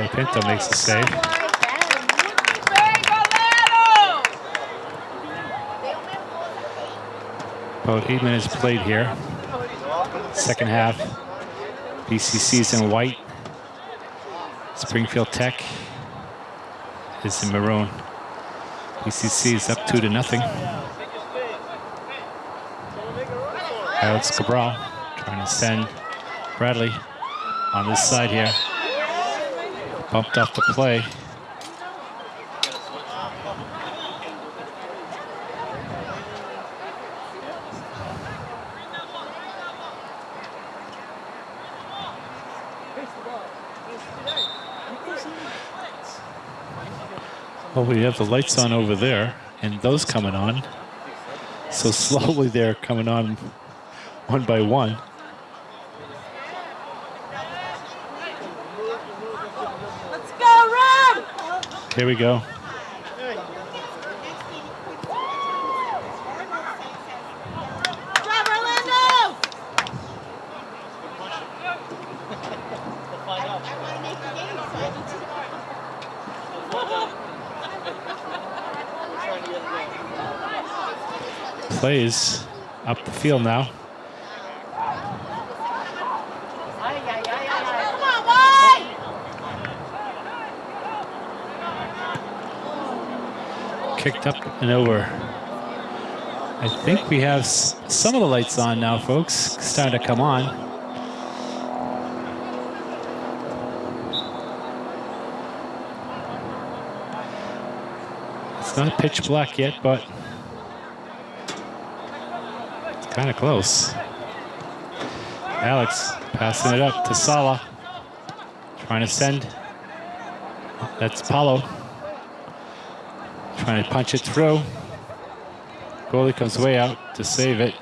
Pinto makes the save. About eight minutes played here. Second half. BCC's in white. Springfield Tech is in maroon. BCC is up two to nothing. Alex Cabral trying to send Bradley on this side here. Bumped off the play. Well, we have the lights on over there. and those coming on. So slowly they're coming on one by one. Let's go, Rob! Here we go. Drive, Orlando! I want to make the game, so I need to. Plays up the field now. Kicked up and over. I think we have some of the lights on now, folks. Starting to come on. It's not pitch black yet, but it's kind of close. Alex passing it up to Sala. Trying to send. That's Paulo. Trying to punch it through. Goalie comes way out to save it.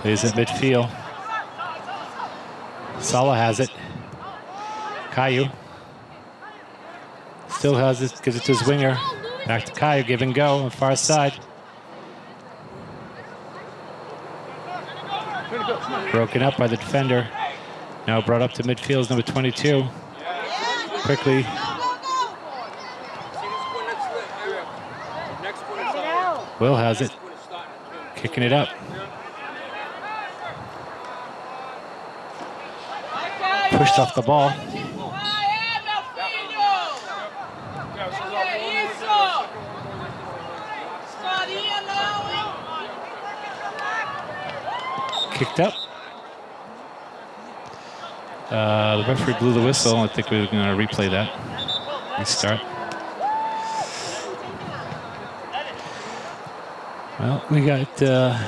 Plays at midfield. Sala has it. Caillou. Still has it, gives it to his winger. Back to Caillou, give and go on far side. Broken up by the defender. Now brought up to midfield number 22. Quickly, Will has it. Kicking it up. Pushed off the ball. Kicked meu Uh, the referee blew the whistle. I think we're going to replay that. Restart. Well, we got uh,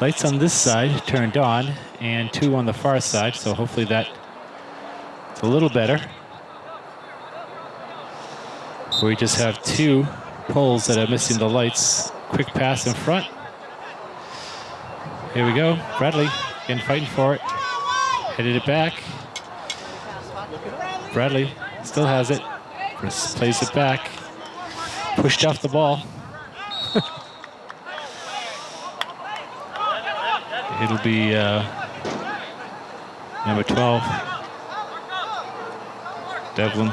lights on this side turned on and two on the far side, so hopefully that's a little better. We just have two poles that are missing the lights. Quick pass in front. Here we go. Bradley again fighting for it. Headed it back. Bradley still has it. Just plays it back. Pushed off the ball. It'll be uh, number 12. Devlin.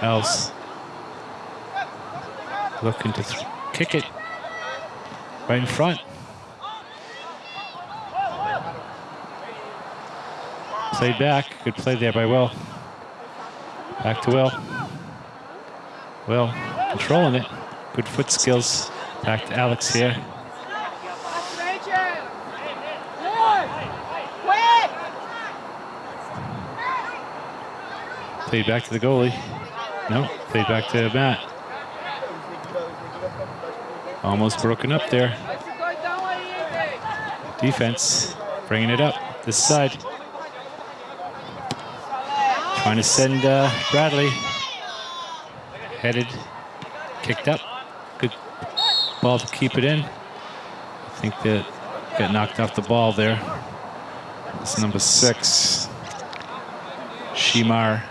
Alves. Looking to kick it right in front. Played back. Good play there by Will. Back to Will. Will controlling it. Good foot skills. Back to Alex here. Played back to the goalie. No, played back to Matt. Almost broken up there. Defense bringing it up this side. Trying to send uh, Bradley. Headed, kicked up. Good ball to keep it in. I think that got knocked off the ball there. It's number six, Shimar.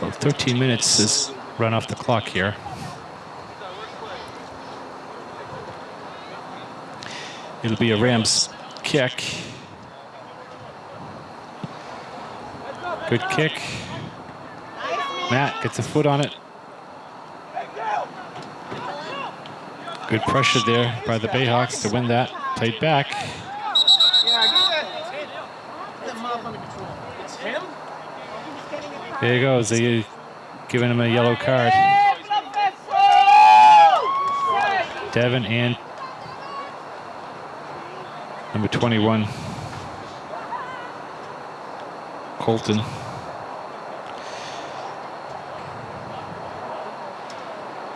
Well, 13 minutes is run off the clock here. It'll be a Rams kick. Good kick. Matt gets a foot on it. Good pressure there by the Bayhawks to win that. Played back. There he goes. They giving him a yellow card. Devin and number 21. Colton.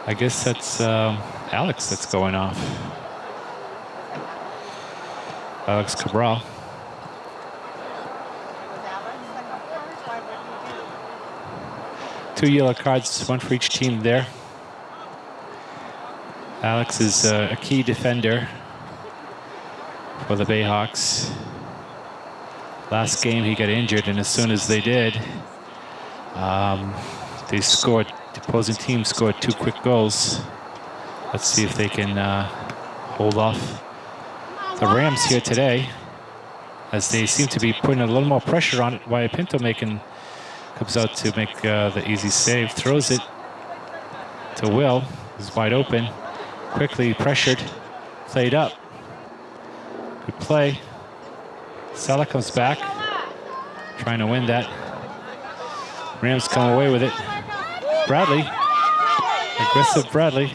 I guess that's um, Alex that's going off. Alex Cabral. Two yellow cards, one for each team there. Alex is uh, a key defender for the Bayhawks. Last game he got injured, and as soon as they did, um, they scored. The opposing team scored two quick goals. Let's see if they can uh, hold off the Rams here today, as they seem to be putting a little more pressure on it. Wyatt Pinto making comes out to make uh, the easy save, throws it to Will, is wide open, quickly pressured, played up. Good play. Sala comes back, trying to win that. Rams come away with it. Bradley, aggressive Bradley.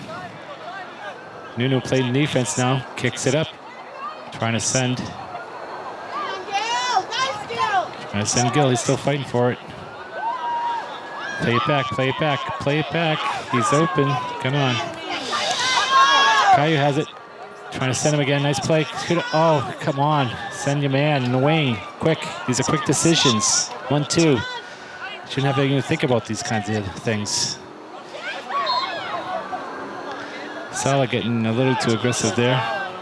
Nuno played in defense now, kicks it up, trying to send, trying to send Gill. He's still fighting for it. Play it back, play it back, play it back. He's open. Come on. Caillou has it. Trying to send him again. Nice play. Oh, come on. Send your man wing. Quick. These are quick decisions. One, two. Shouldn't have to even think about these kinds of things. Sala getting a little too aggressive there.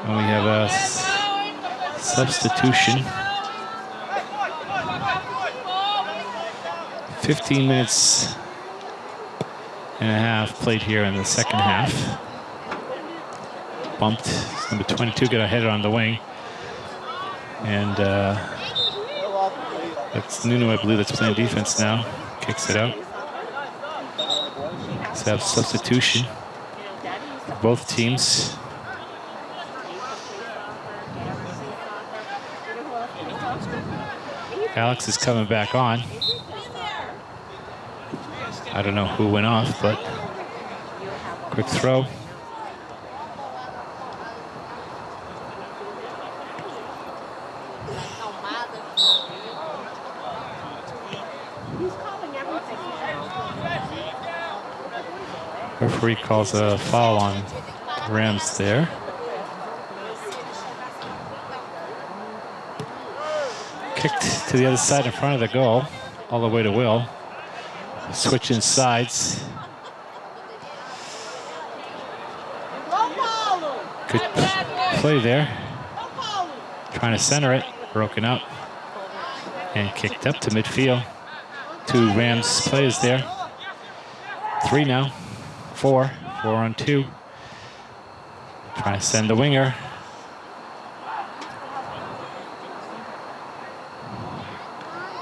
And we have a substitution. 15 minutes and a half played here in the second half. Bumped. Number 22 got a header on the wing. And uh, that's Nuno, I believe, that's playing defense now. Kicks it out. Let's have substitution for both teams. Alex is coming back on. I don't know who went off, but quick throw. Referee calls a foul on Rams there. Kicked to the other side in front of the goal, all the way to Will. Switching sides. Good play there. Trying to center it, broken up. And kicked up to midfield. Two Rams players there. Three now. Four. Four on two. Trying to send the winger.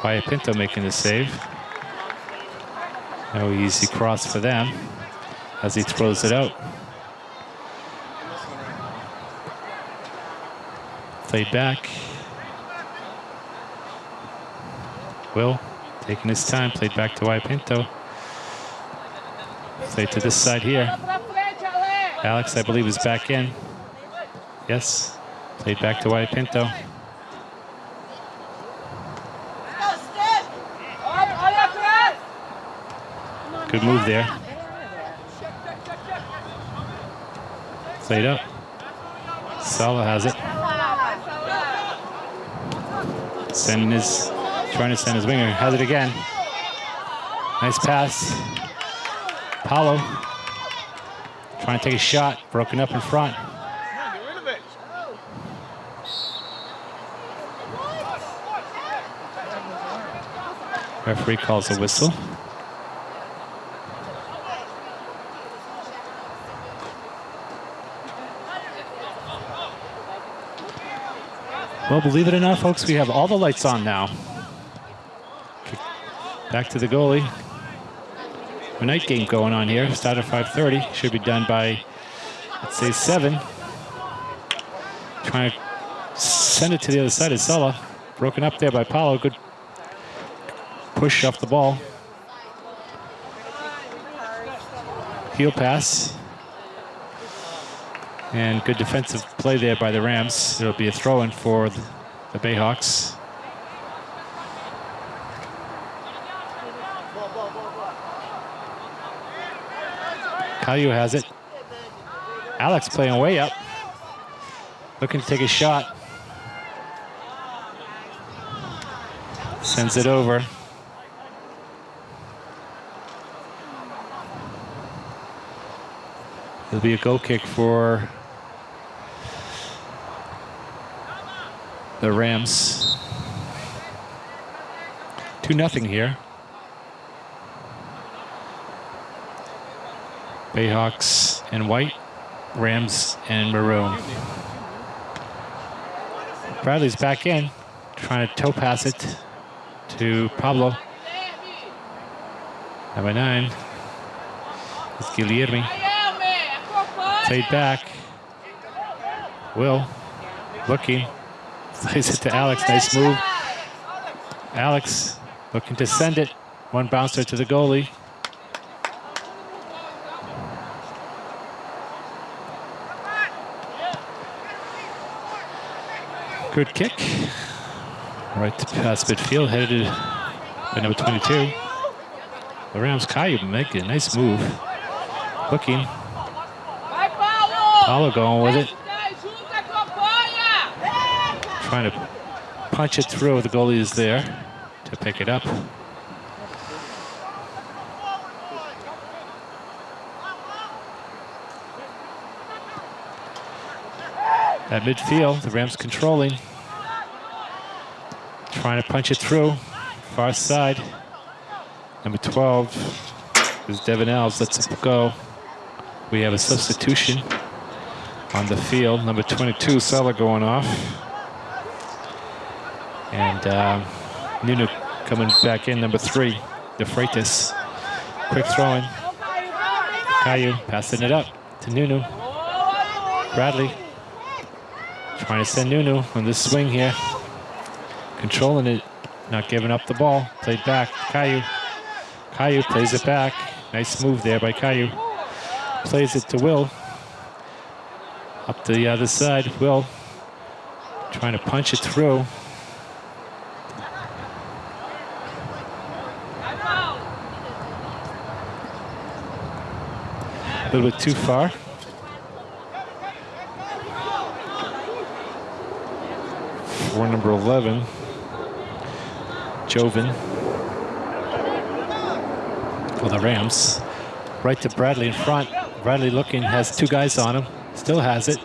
Wyatt Pinto making the save. No easy cross for them as he throws it out. Played back. Will taking his time, played back to Pinto. Played to this side here. Alex, I believe, is back in. Yes, played back to Pinto. Good move there. Played up. Sala has it. Sending his, trying to send his winger. Has it again. Nice pass. Paulo trying to take a shot. Broken up in front. Referee calls a whistle. Well, believe it or not, folks, we have all the lights on now. Back to the goalie. A night game going on here. Start at 5.30. Should be done by, let's say, 7. Trying to send it to the other side of Sella. Broken up there by Paulo. Good push off the ball. Heel pass. And good defensive play there by the Rams. It'll be a throw-in for the, the Bayhawks. Caillou has it. Alex playing way up. Looking to take a shot. Sends it over. It'll be a goal kick for the Rams. 2 nothing here. Bayhawks and white, Rams and maroon. Bradley's back in, trying to toe pass it to Pablo. Number nine is Guilherme. Played back. Will looking. Plays it to Alex. Nice move. Alex looking to send it. One bouncer to the goalie. Good kick. Right to pass midfield, headed by number 22. The Rams, Caillou making a nice move. Looking. Paulo going with it. Trying to punch it through. The goalie is there to pick it up. At midfield, the Rams controlling. Trying to punch it through. Far side. Number 12 is Devin Alves. Let's go. We have a substitution on the field. Number 22, Seller going off. And um, Nuno coming back in, number three, De Freitas. Quick throwing. Caillou passing it up to Nuno. Bradley trying to send Nuno on this swing here. Controlling it, not giving up the ball. Played back, Caillou. Caillou plays it back. Nice move there by Caillou. Plays it to Will. Up to the other side, Will trying to punch it through. A little bit too far. For number 11, Joven. For the Rams. Right to Bradley in front. Bradley looking, has two guys on him. Still has it.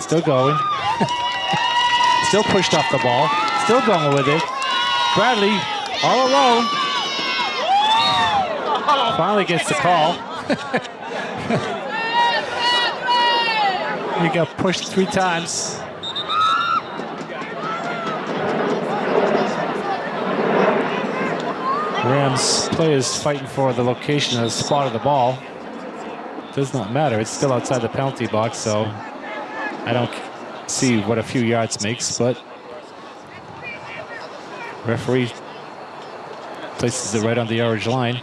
Still going. Still pushed off the ball. Still going with it. Bradley all alone. Finally gets the call. He got pushed three times. Rams players fighting for the location of the spot of the ball. Does not matter. It's still outside the penalty box, so I don't see what a few yards makes, but referee places it right on the orange line.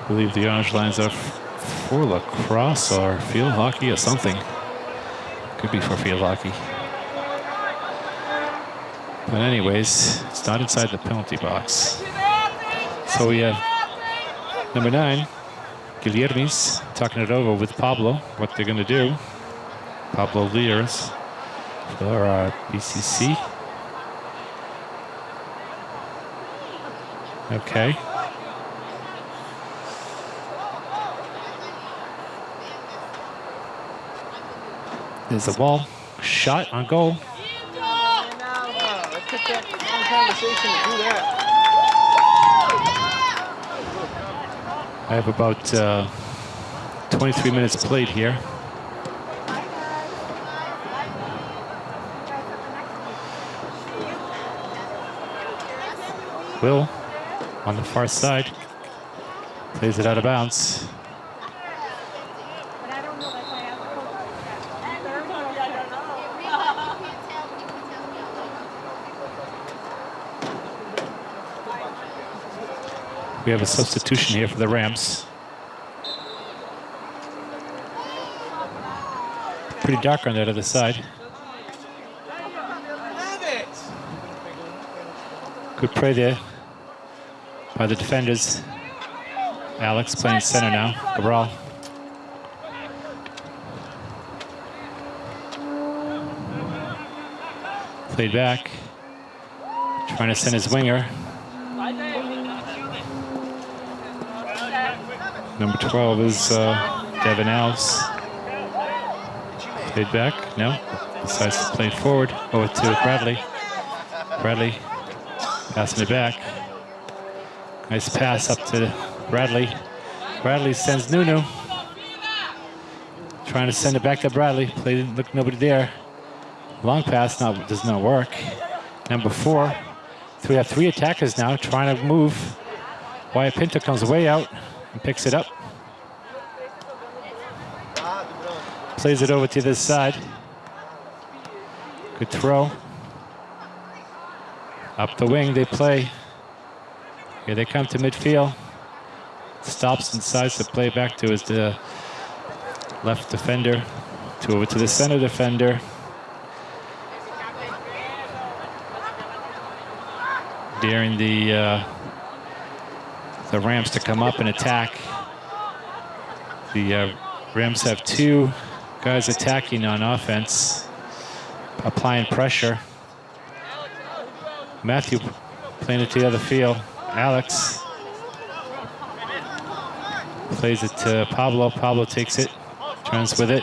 I believe the orange lines are for lacrosse or field hockey or something. Could be for field hockey. But anyways, it's not inside the penalty box. So we have number nine, Guilhermes, talking it over with Pablo, what they're going to do. Pablo Lears for uh, BCC. Okay. There's the ball. Shot on goal. I have about uh, 23 minutes played here. Will on the far side plays it out of bounds. But I don't know if I have We have a substitution here for the Rams. Pretty dark on that other side. Good play there by the defenders. Alex playing center now. Cabral. Played back. Trying to send his winger. Number 12 is uh, Devin Alves. Played back. No. Decides to play forward. Over to Bradley. Bradley passing it back. Nice pass up to Bradley. Bradley sends Nuno. Trying to send it back to Bradley. Play look nobody there. Long pass not does not work. Number four. So we have three attackers now trying to move. Wyatt Pinto comes way out and picks it up. Plays it over to this side. Good throw. Up the wing they play. Here they come to midfield. Stops and decides to play back to his the left defender. To over to the center defender. Daring the uh, the Rams to come up and attack. The uh, Rams have two guys attacking on offense, applying pressure. Matthew playing it to the other field. Alex plays it to Pablo. Pablo takes it, turns with it,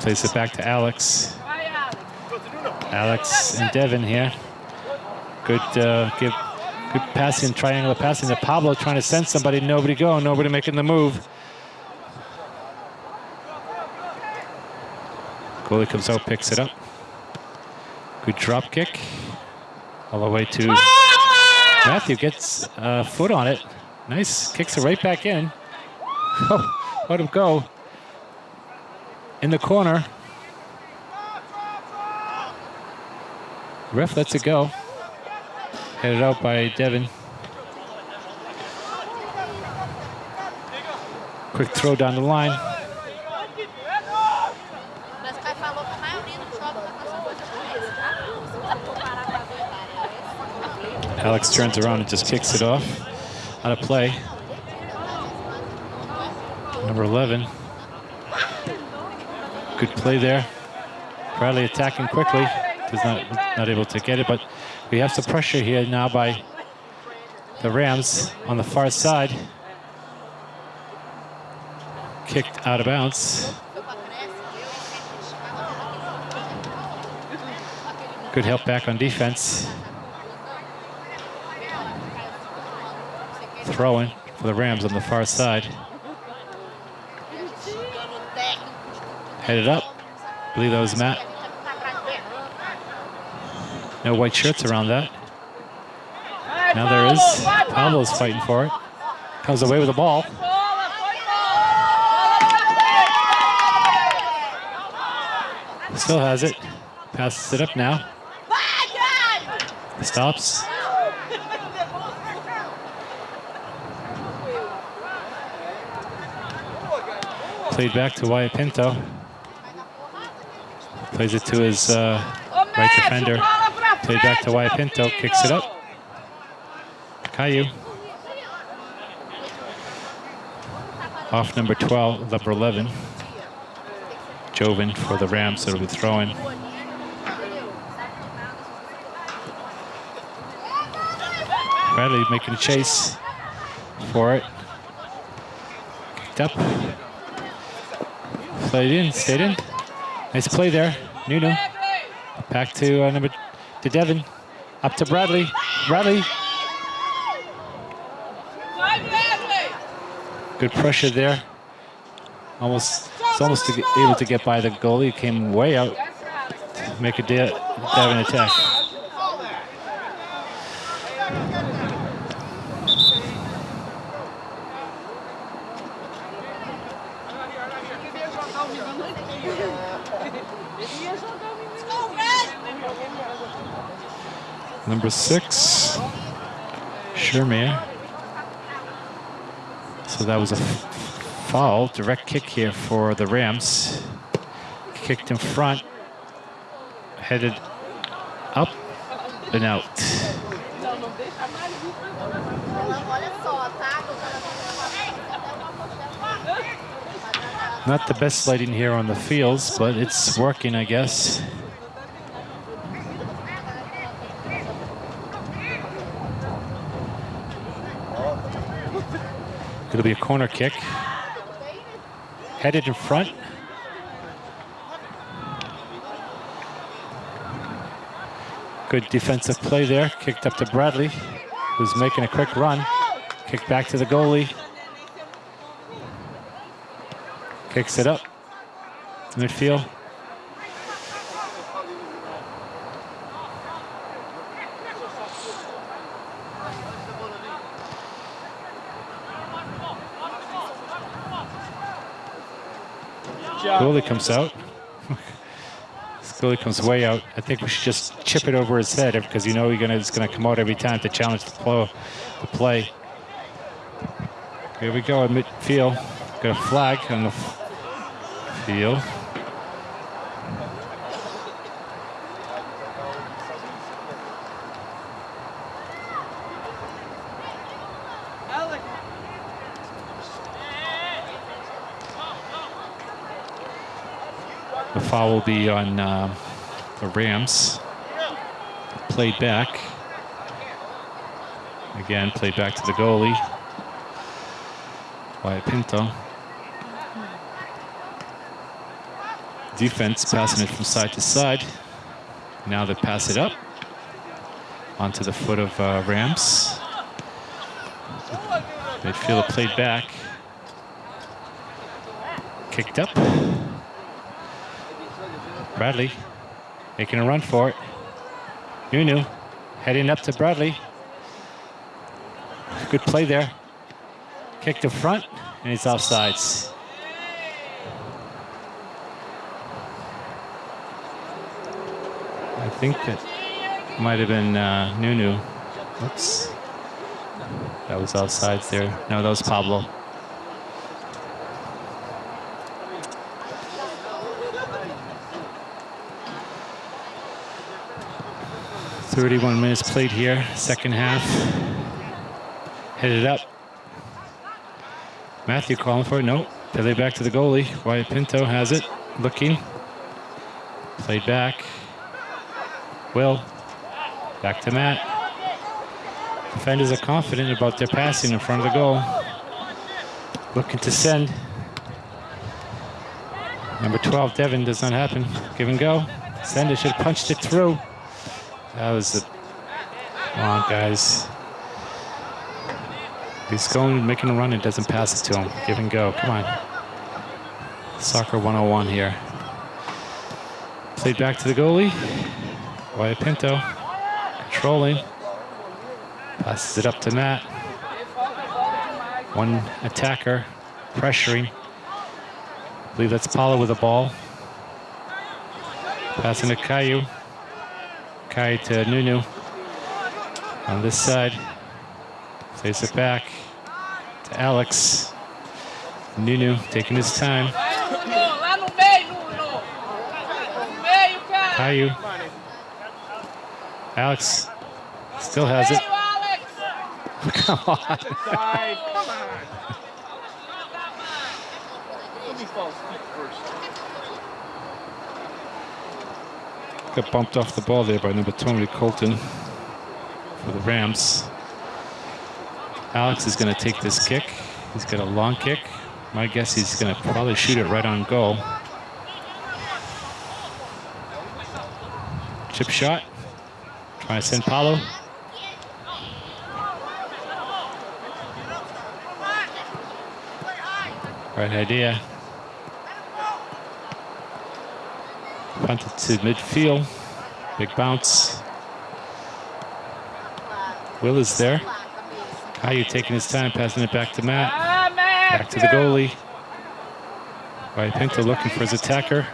plays it back to Alex. Alex. And Devin here. Good uh, give, good passing, triangular passing to Pablo, trying to send somebody. Nobody go, nobody making the move. Goalie comes out, picks it up. Good drop kick. All the way to Matthew gets a foot on it. Nice, kicks it right back in. Oh, let him go. In the corner. Ref lets it go. Headed out by Devin. Quick throw down the line. Alex turns around and just kicks it off. Out of play. Number 11. Good play there. Bradley attacking quickly. Does not not able to get it, but we have some pressure here now by the Rams on the far side. Kicked out of bounds. Good help back on defense. Throwing for the Rams on the far side. Headed up. I believe that was Matt. No white shirts around that. Now there is. Pablo's fighting for it. Comes away with the ball. Still has it. Passes it up now. Stops. Played back to Wyatt Pinto. Plays it to his uh, right defender. Played back to Wyatt Pinto. Kicks it up. Caillou. Off number 12, number 11. Joven for the Rams that'll be throwing. Bradley making a chase for it. Kicked up. Played in, stayed in. Nice play there. Nuno. Back to uh, number to Devin. Up to Bradley. Bradley. Good pressure there. Almost, it's almost to able to get by the goalie. Came way out. To Make a De- Devin attack. number six, Shermir. So that was a foul, direct kick here for the Rams. Kicked in front, headed up and out. Not the best lighting here on the fields, but it's working, I guess. It'll be a corner kick. Headed in front. Good defensive play there. Kicked up to Bradley, who's making a quick run. Kick back to the goalie. Kicks it up. Midfield. Goalie comes out. this goalie comes way out. I think we should just chip it over his head because you know he's gonna, it's going to come out every time to challenge the, play. Here we go at midfield. Got a flag on the field. The foul will be on uh, the Rams. Played back. Again, played back to the goalie. Wyatt Pinto. Defense passing it from side to side. Now they pass it up onto the foot of uh, Rams. Midfielder played back. Kicked up. Bradley making a run for it. Nuno heading up to Bradley. Good play there. Kick to front, and he's offsides. I think that might have been uh, Nuno. Oops. That was offsides there. No, that was Pablo. Thirty-one minutes played here, second half. Headed up. Matthew calling for it. Nope. Play back to the goalie. Wyatt Pinto has it. Looking. Played back. Will. Back to Matt. Defenders are confident about their passing in front of the goal. Looking to send. Number 12, Devin, does not happen. Give and go. Sender should have punched it through. That was the... Come on, guys. He's going, making a run, and doesn't pass it to him. Give and go. Come on. Soccer 101 here. Played back to the goalie. Wyatt Pinto. Controlling. Passes it up to Matt. One attacker pressuring. I believe that's Paulo with the ball. Passing to Caillou. Caillou to Nuno. On this side. Plays it back to Alex. Nuno taking his time. Caillou. Alex still has it. Come on. Come on. Let me fall feet first. Got bumped off the ball there by number 20, Colton, for the Rams. Alex is going to take this kick. He's got a long kick. My guess he's going to probably shoot it right on goal. Chip shot. Trying to send Paulo. Right idea. Punted to midfield. Big bounce. Will is there. Caillou taking his time, passing it back to Matt. Back to the goalie. Pinto looking for his attacker.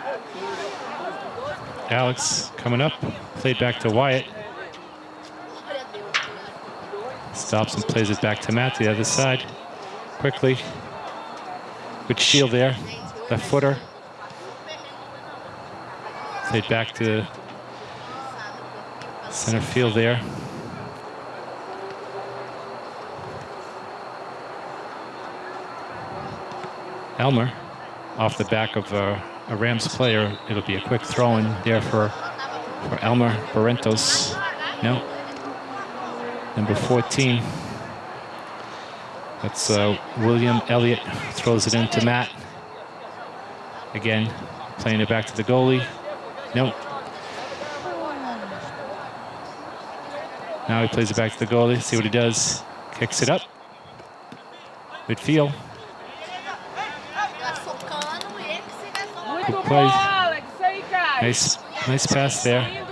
Alex coming up. Played back to Wyatt. Stops and plays it back to Matt, the other side. Quickly. Good shield there. Left footer. Played back to center field there. Elmer off the back of a, a Rams player. It'll be a quick throw in there for, for Elmer Barrientos. No. Number 14. That's uh, William Elliott throws it into Matt. Again, playing it back to the goalie. No. Now he plays it back to the goalie. See what he does. Kicks it up. Midfield. Muito play. Nice, nice pass there.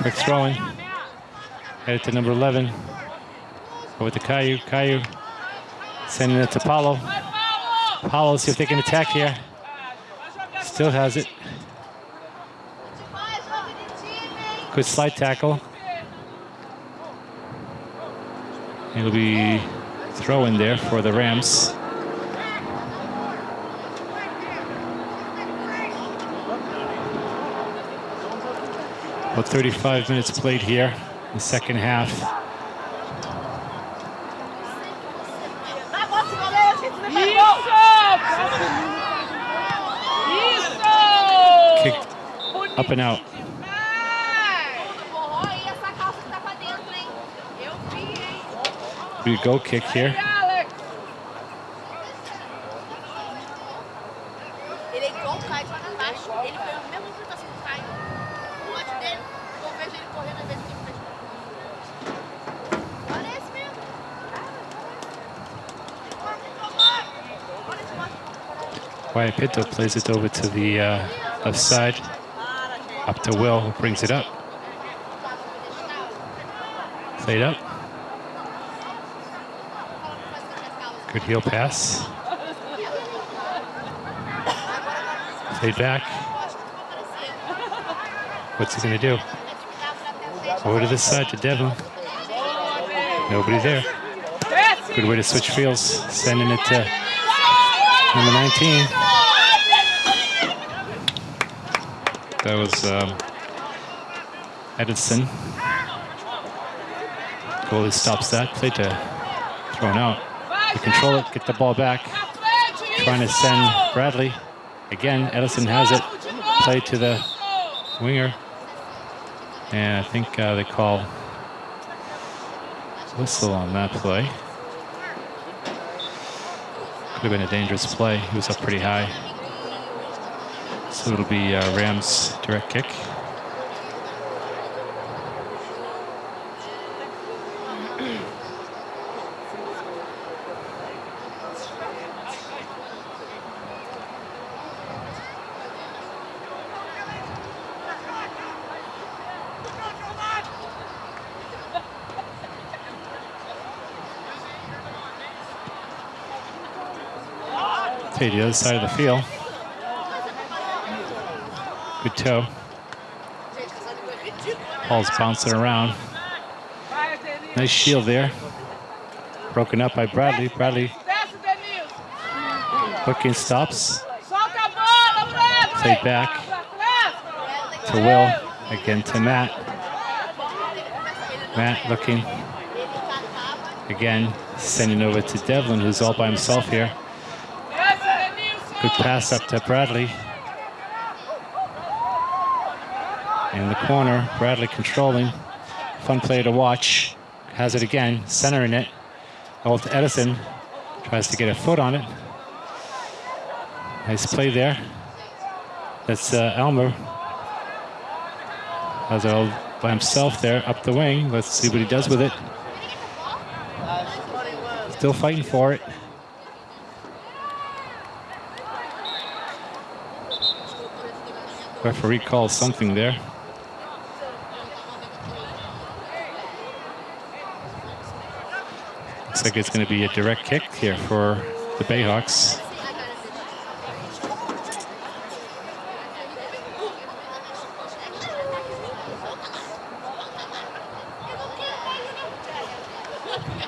Quick throwing. Headed to number 11. Over to Caillou. Caillou sending it to Paulo. Paulo. See if they can attack here. Still has it. Good slide tackle. It'll be throw in there for the Rams. About 35 minutes played here, the second half. Fez. and out. Olha esse moço. Wyatt Pinto plays it over to the uh, left side. Up to Will, who brings it up. Played up. Good heel pass. Played back. What's he going to do? Over to this side to Devlin. Nobody there. Good way to switch fields. Sending it to number 19. That was um, Edison. Goalie stops that. Play to thrown out. They control it, get the ball back. Trying to send Bradley. Again, Edison has it. Play to the winger. And I think uh, they call whistle on that play. Could have been a dangerous play. He was up pretty high. So it'll be uh, Rams direct kick. Take the other side of the field. Good toe. Ball's bouncing around. Nice shield there. Broken up by Bradley. Bradley looking stops. Play back to Will. Again to Matt. Matt looking again, sending over to Devlin, who's all by himself here. Good pass up to Bradley. In the corner, Bradley controlling. Fun play to watch. Has it again, centering it. To Edison. Tries to get a foot on it. Nice play there. That's uh, Elmer. Has it all by himself there up the wing. Let's see what he does with it. Still fighting for it. Referee calls something there. Looks like it's going to be a direct kick here for the Bayhawks.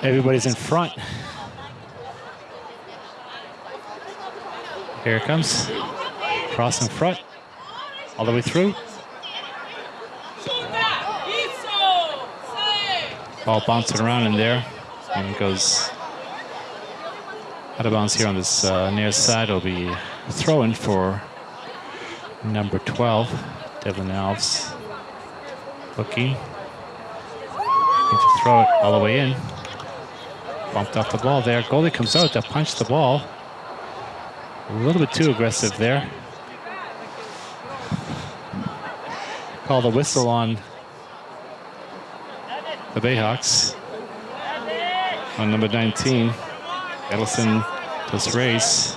Everybody's in front. Here it comes. Cross in front. All the way through. Ball bouncing around in there. And goes out of bounds here on this uh, near side. It'll be throwing for number 12, Devin Alves. Looking. Need to throw it all the way in. Bumped off the ball there. Goalie comes out to punch the ball. A little bit too aggressive there. Call the whistle on the Bayhawks. On number 19, Edison does race.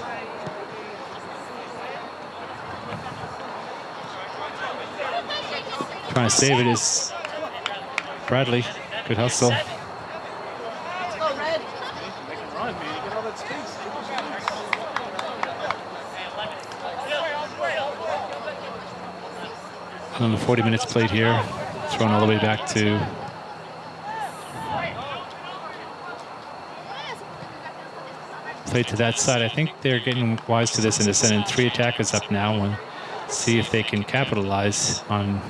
Trying to save it is Bradley. Good hustle. Space. On the 40 minutes played here, thrown all the way back to played to that side. I think they're getting wise to this and they're sending three attackers up now and see if they can capitalize on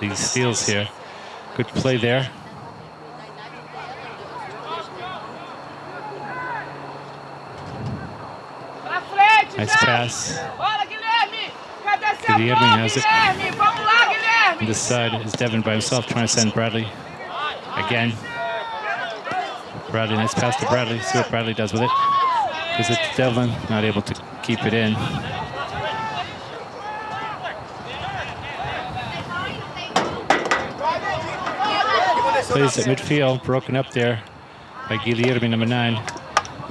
these steals here. Good play there. Nice pass. Guilherme. Has it. On this side is Devin by himself trying to send Bradley again. Bradley, nice pass to Bradley. See what Bradley does with it. Gives it Devin, not able to keep it in. Plays at midfield, broken up there by Guilherme, number nine.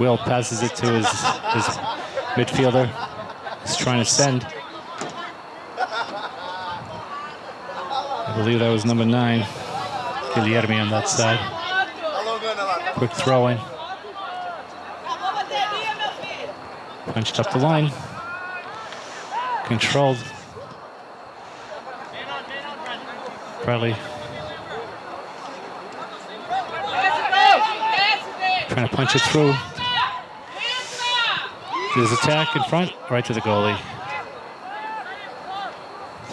Will passes it to his, his midfielder. He's trying to send. I believe that was number nine, Guilherme on that side. Quick throw in, punched up the line. Controlled. Deus. trying to punch it through. There's attack in front, right to the goalie.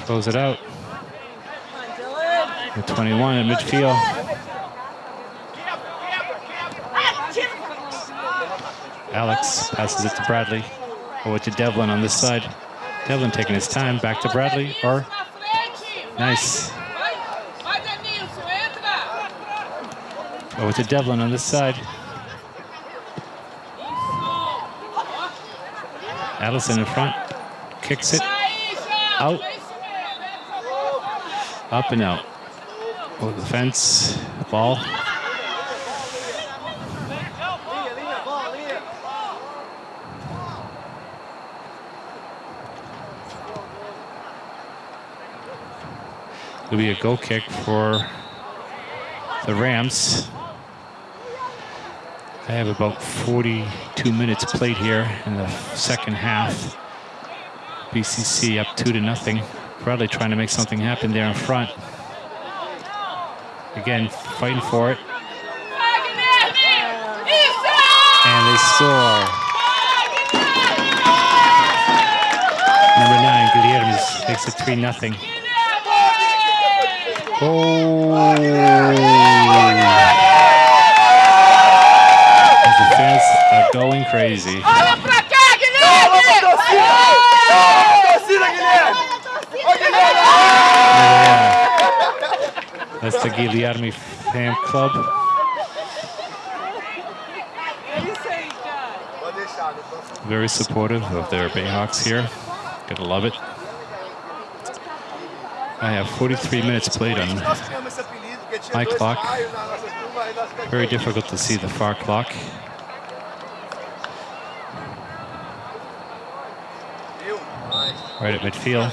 Throws it out. The 21 in midfield. Alex passes it to Bradley. Oh, Over to Devin on this side. Devin taking his time. Back to Bradley. Or nice. Oh, Over to Devin on this side. Allison in front. Kicks it Out. Up and out. Over the fence. Ball. It'll be a goal kick for the Rams. I have about 42 minutes played here in the second half. BCC up two to nothing. Bradley trying to make something happen there in front. Again, fighting for it, and they score. Number nine, Guilherme makes it three nothing. Oh! The fans are going crazy. Guilherme. Torcida, Guilherme! That's the Guilherme fan club. Very supportive of their Bayhawks here. Gotta love it. I have 43 minutes played on. My clock. Very difficult to see the far clock. Right at midfield.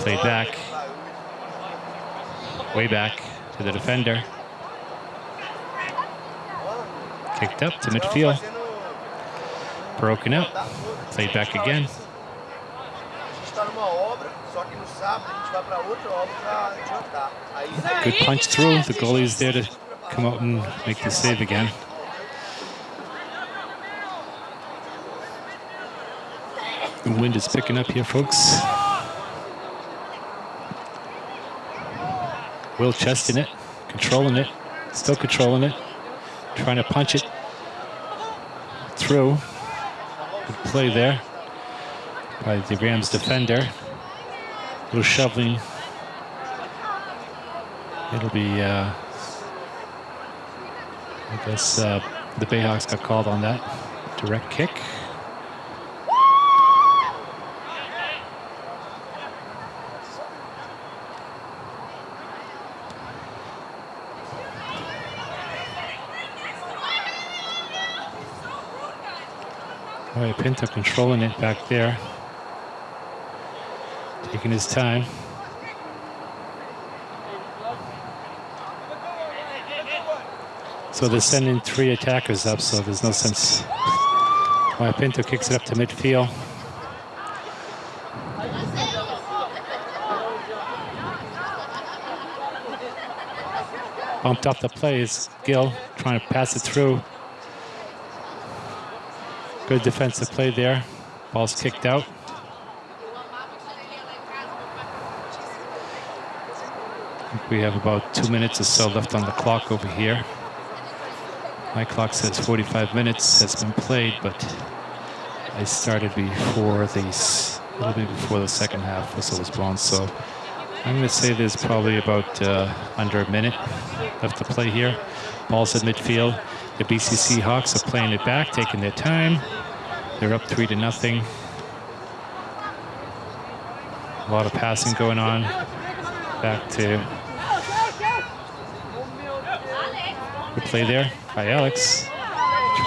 Played back. Way back to the defender. Kicked up to midfield. Broken up. Played back again. A gente está numa obra, só que no sábado a gente vai para outra obra para jantar. Aí Good punch through. The goalie's there to come out and make the save again. The wind is picking up here, folks. Will Chest in it, controlling it. Still controlling it. Trying to punch it through. Good play there by the Rams defender. Little shoveling. It'll be, uh, I guess, uh, the Bayhawks got called on that. Direct kick. Right, Pinto controlling it back there. Taking his time. So they're sending three attackers up, so there's no sense why Pinto kicks it up to midfield. Bumped off the plays. Gill trying to pass it through. Good defensive play there. Ball's kicked out. We have about two minutes or so left on the clock over here. My clock says 45 minutes has been played, but I started before the a little bit before the second half whistle was blown. So I'm going to say there's probably about uh, under a minute left to play here. Ball's at midfield. The BCC Hawks are playing it back, taking their time. They're up three to nothing. A lot of passing going on. Back to good play there by Alex.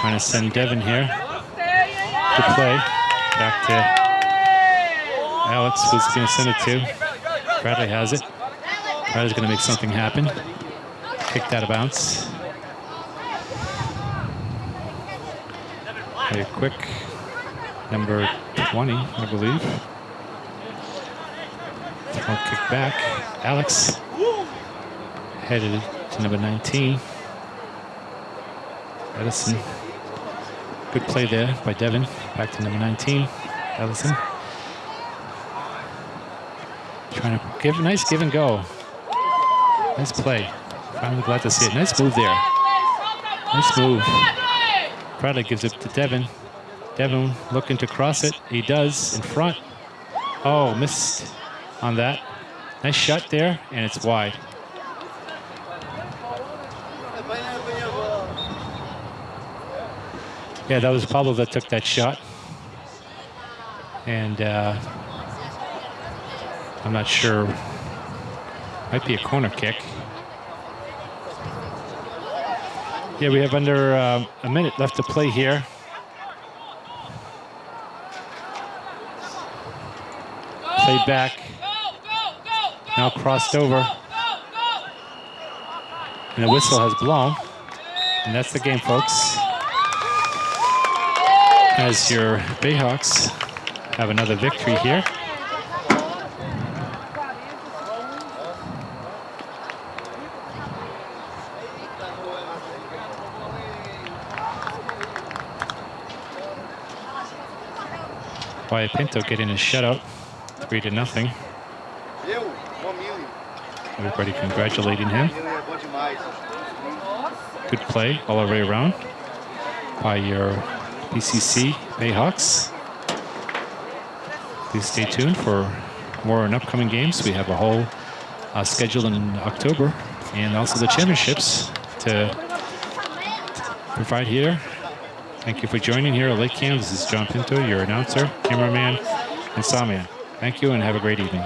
Trying to send Devin here. Good play. Back to Alex, who's going to send it to. Bradley has it. Bradley's going to make something happen. Kicked out of bounds. Very quick. Number 20, I believe. Throw kick back. Alex headed to number 19. Edison. Good play there by Devin. Back to number 19. Ellison. Trying to give a nice give and go. Nice play. Finally glad to see it. Nice move there. Nice move. Bradley gives it to Devin. Devin looking to cross it. He does in front. Oh, missed on that. Nice shot there, and it's wide. Yeah, that was Pablo that took that shot. And uh, I'm not sure. Might be a corner kick. Yeah, we have under uh, a minute left to play here. Played back. Now crossed over. And the whistle has blown. And that's the game, folks. As your Bayhawks have another victory here. Wyatt Pinto getting a shutout, three to nothing. Everybody congratulating him. Good play all the way around by your BCC Bayhawks. Please stay tuned for more in upcoming games. We have a whole uh, schedule in October and also the championships to provide here. Thank you for joining here at Lake Cam. This is John Pinto, your announcer, cameraman, and sawman. Thank you and have a great evening.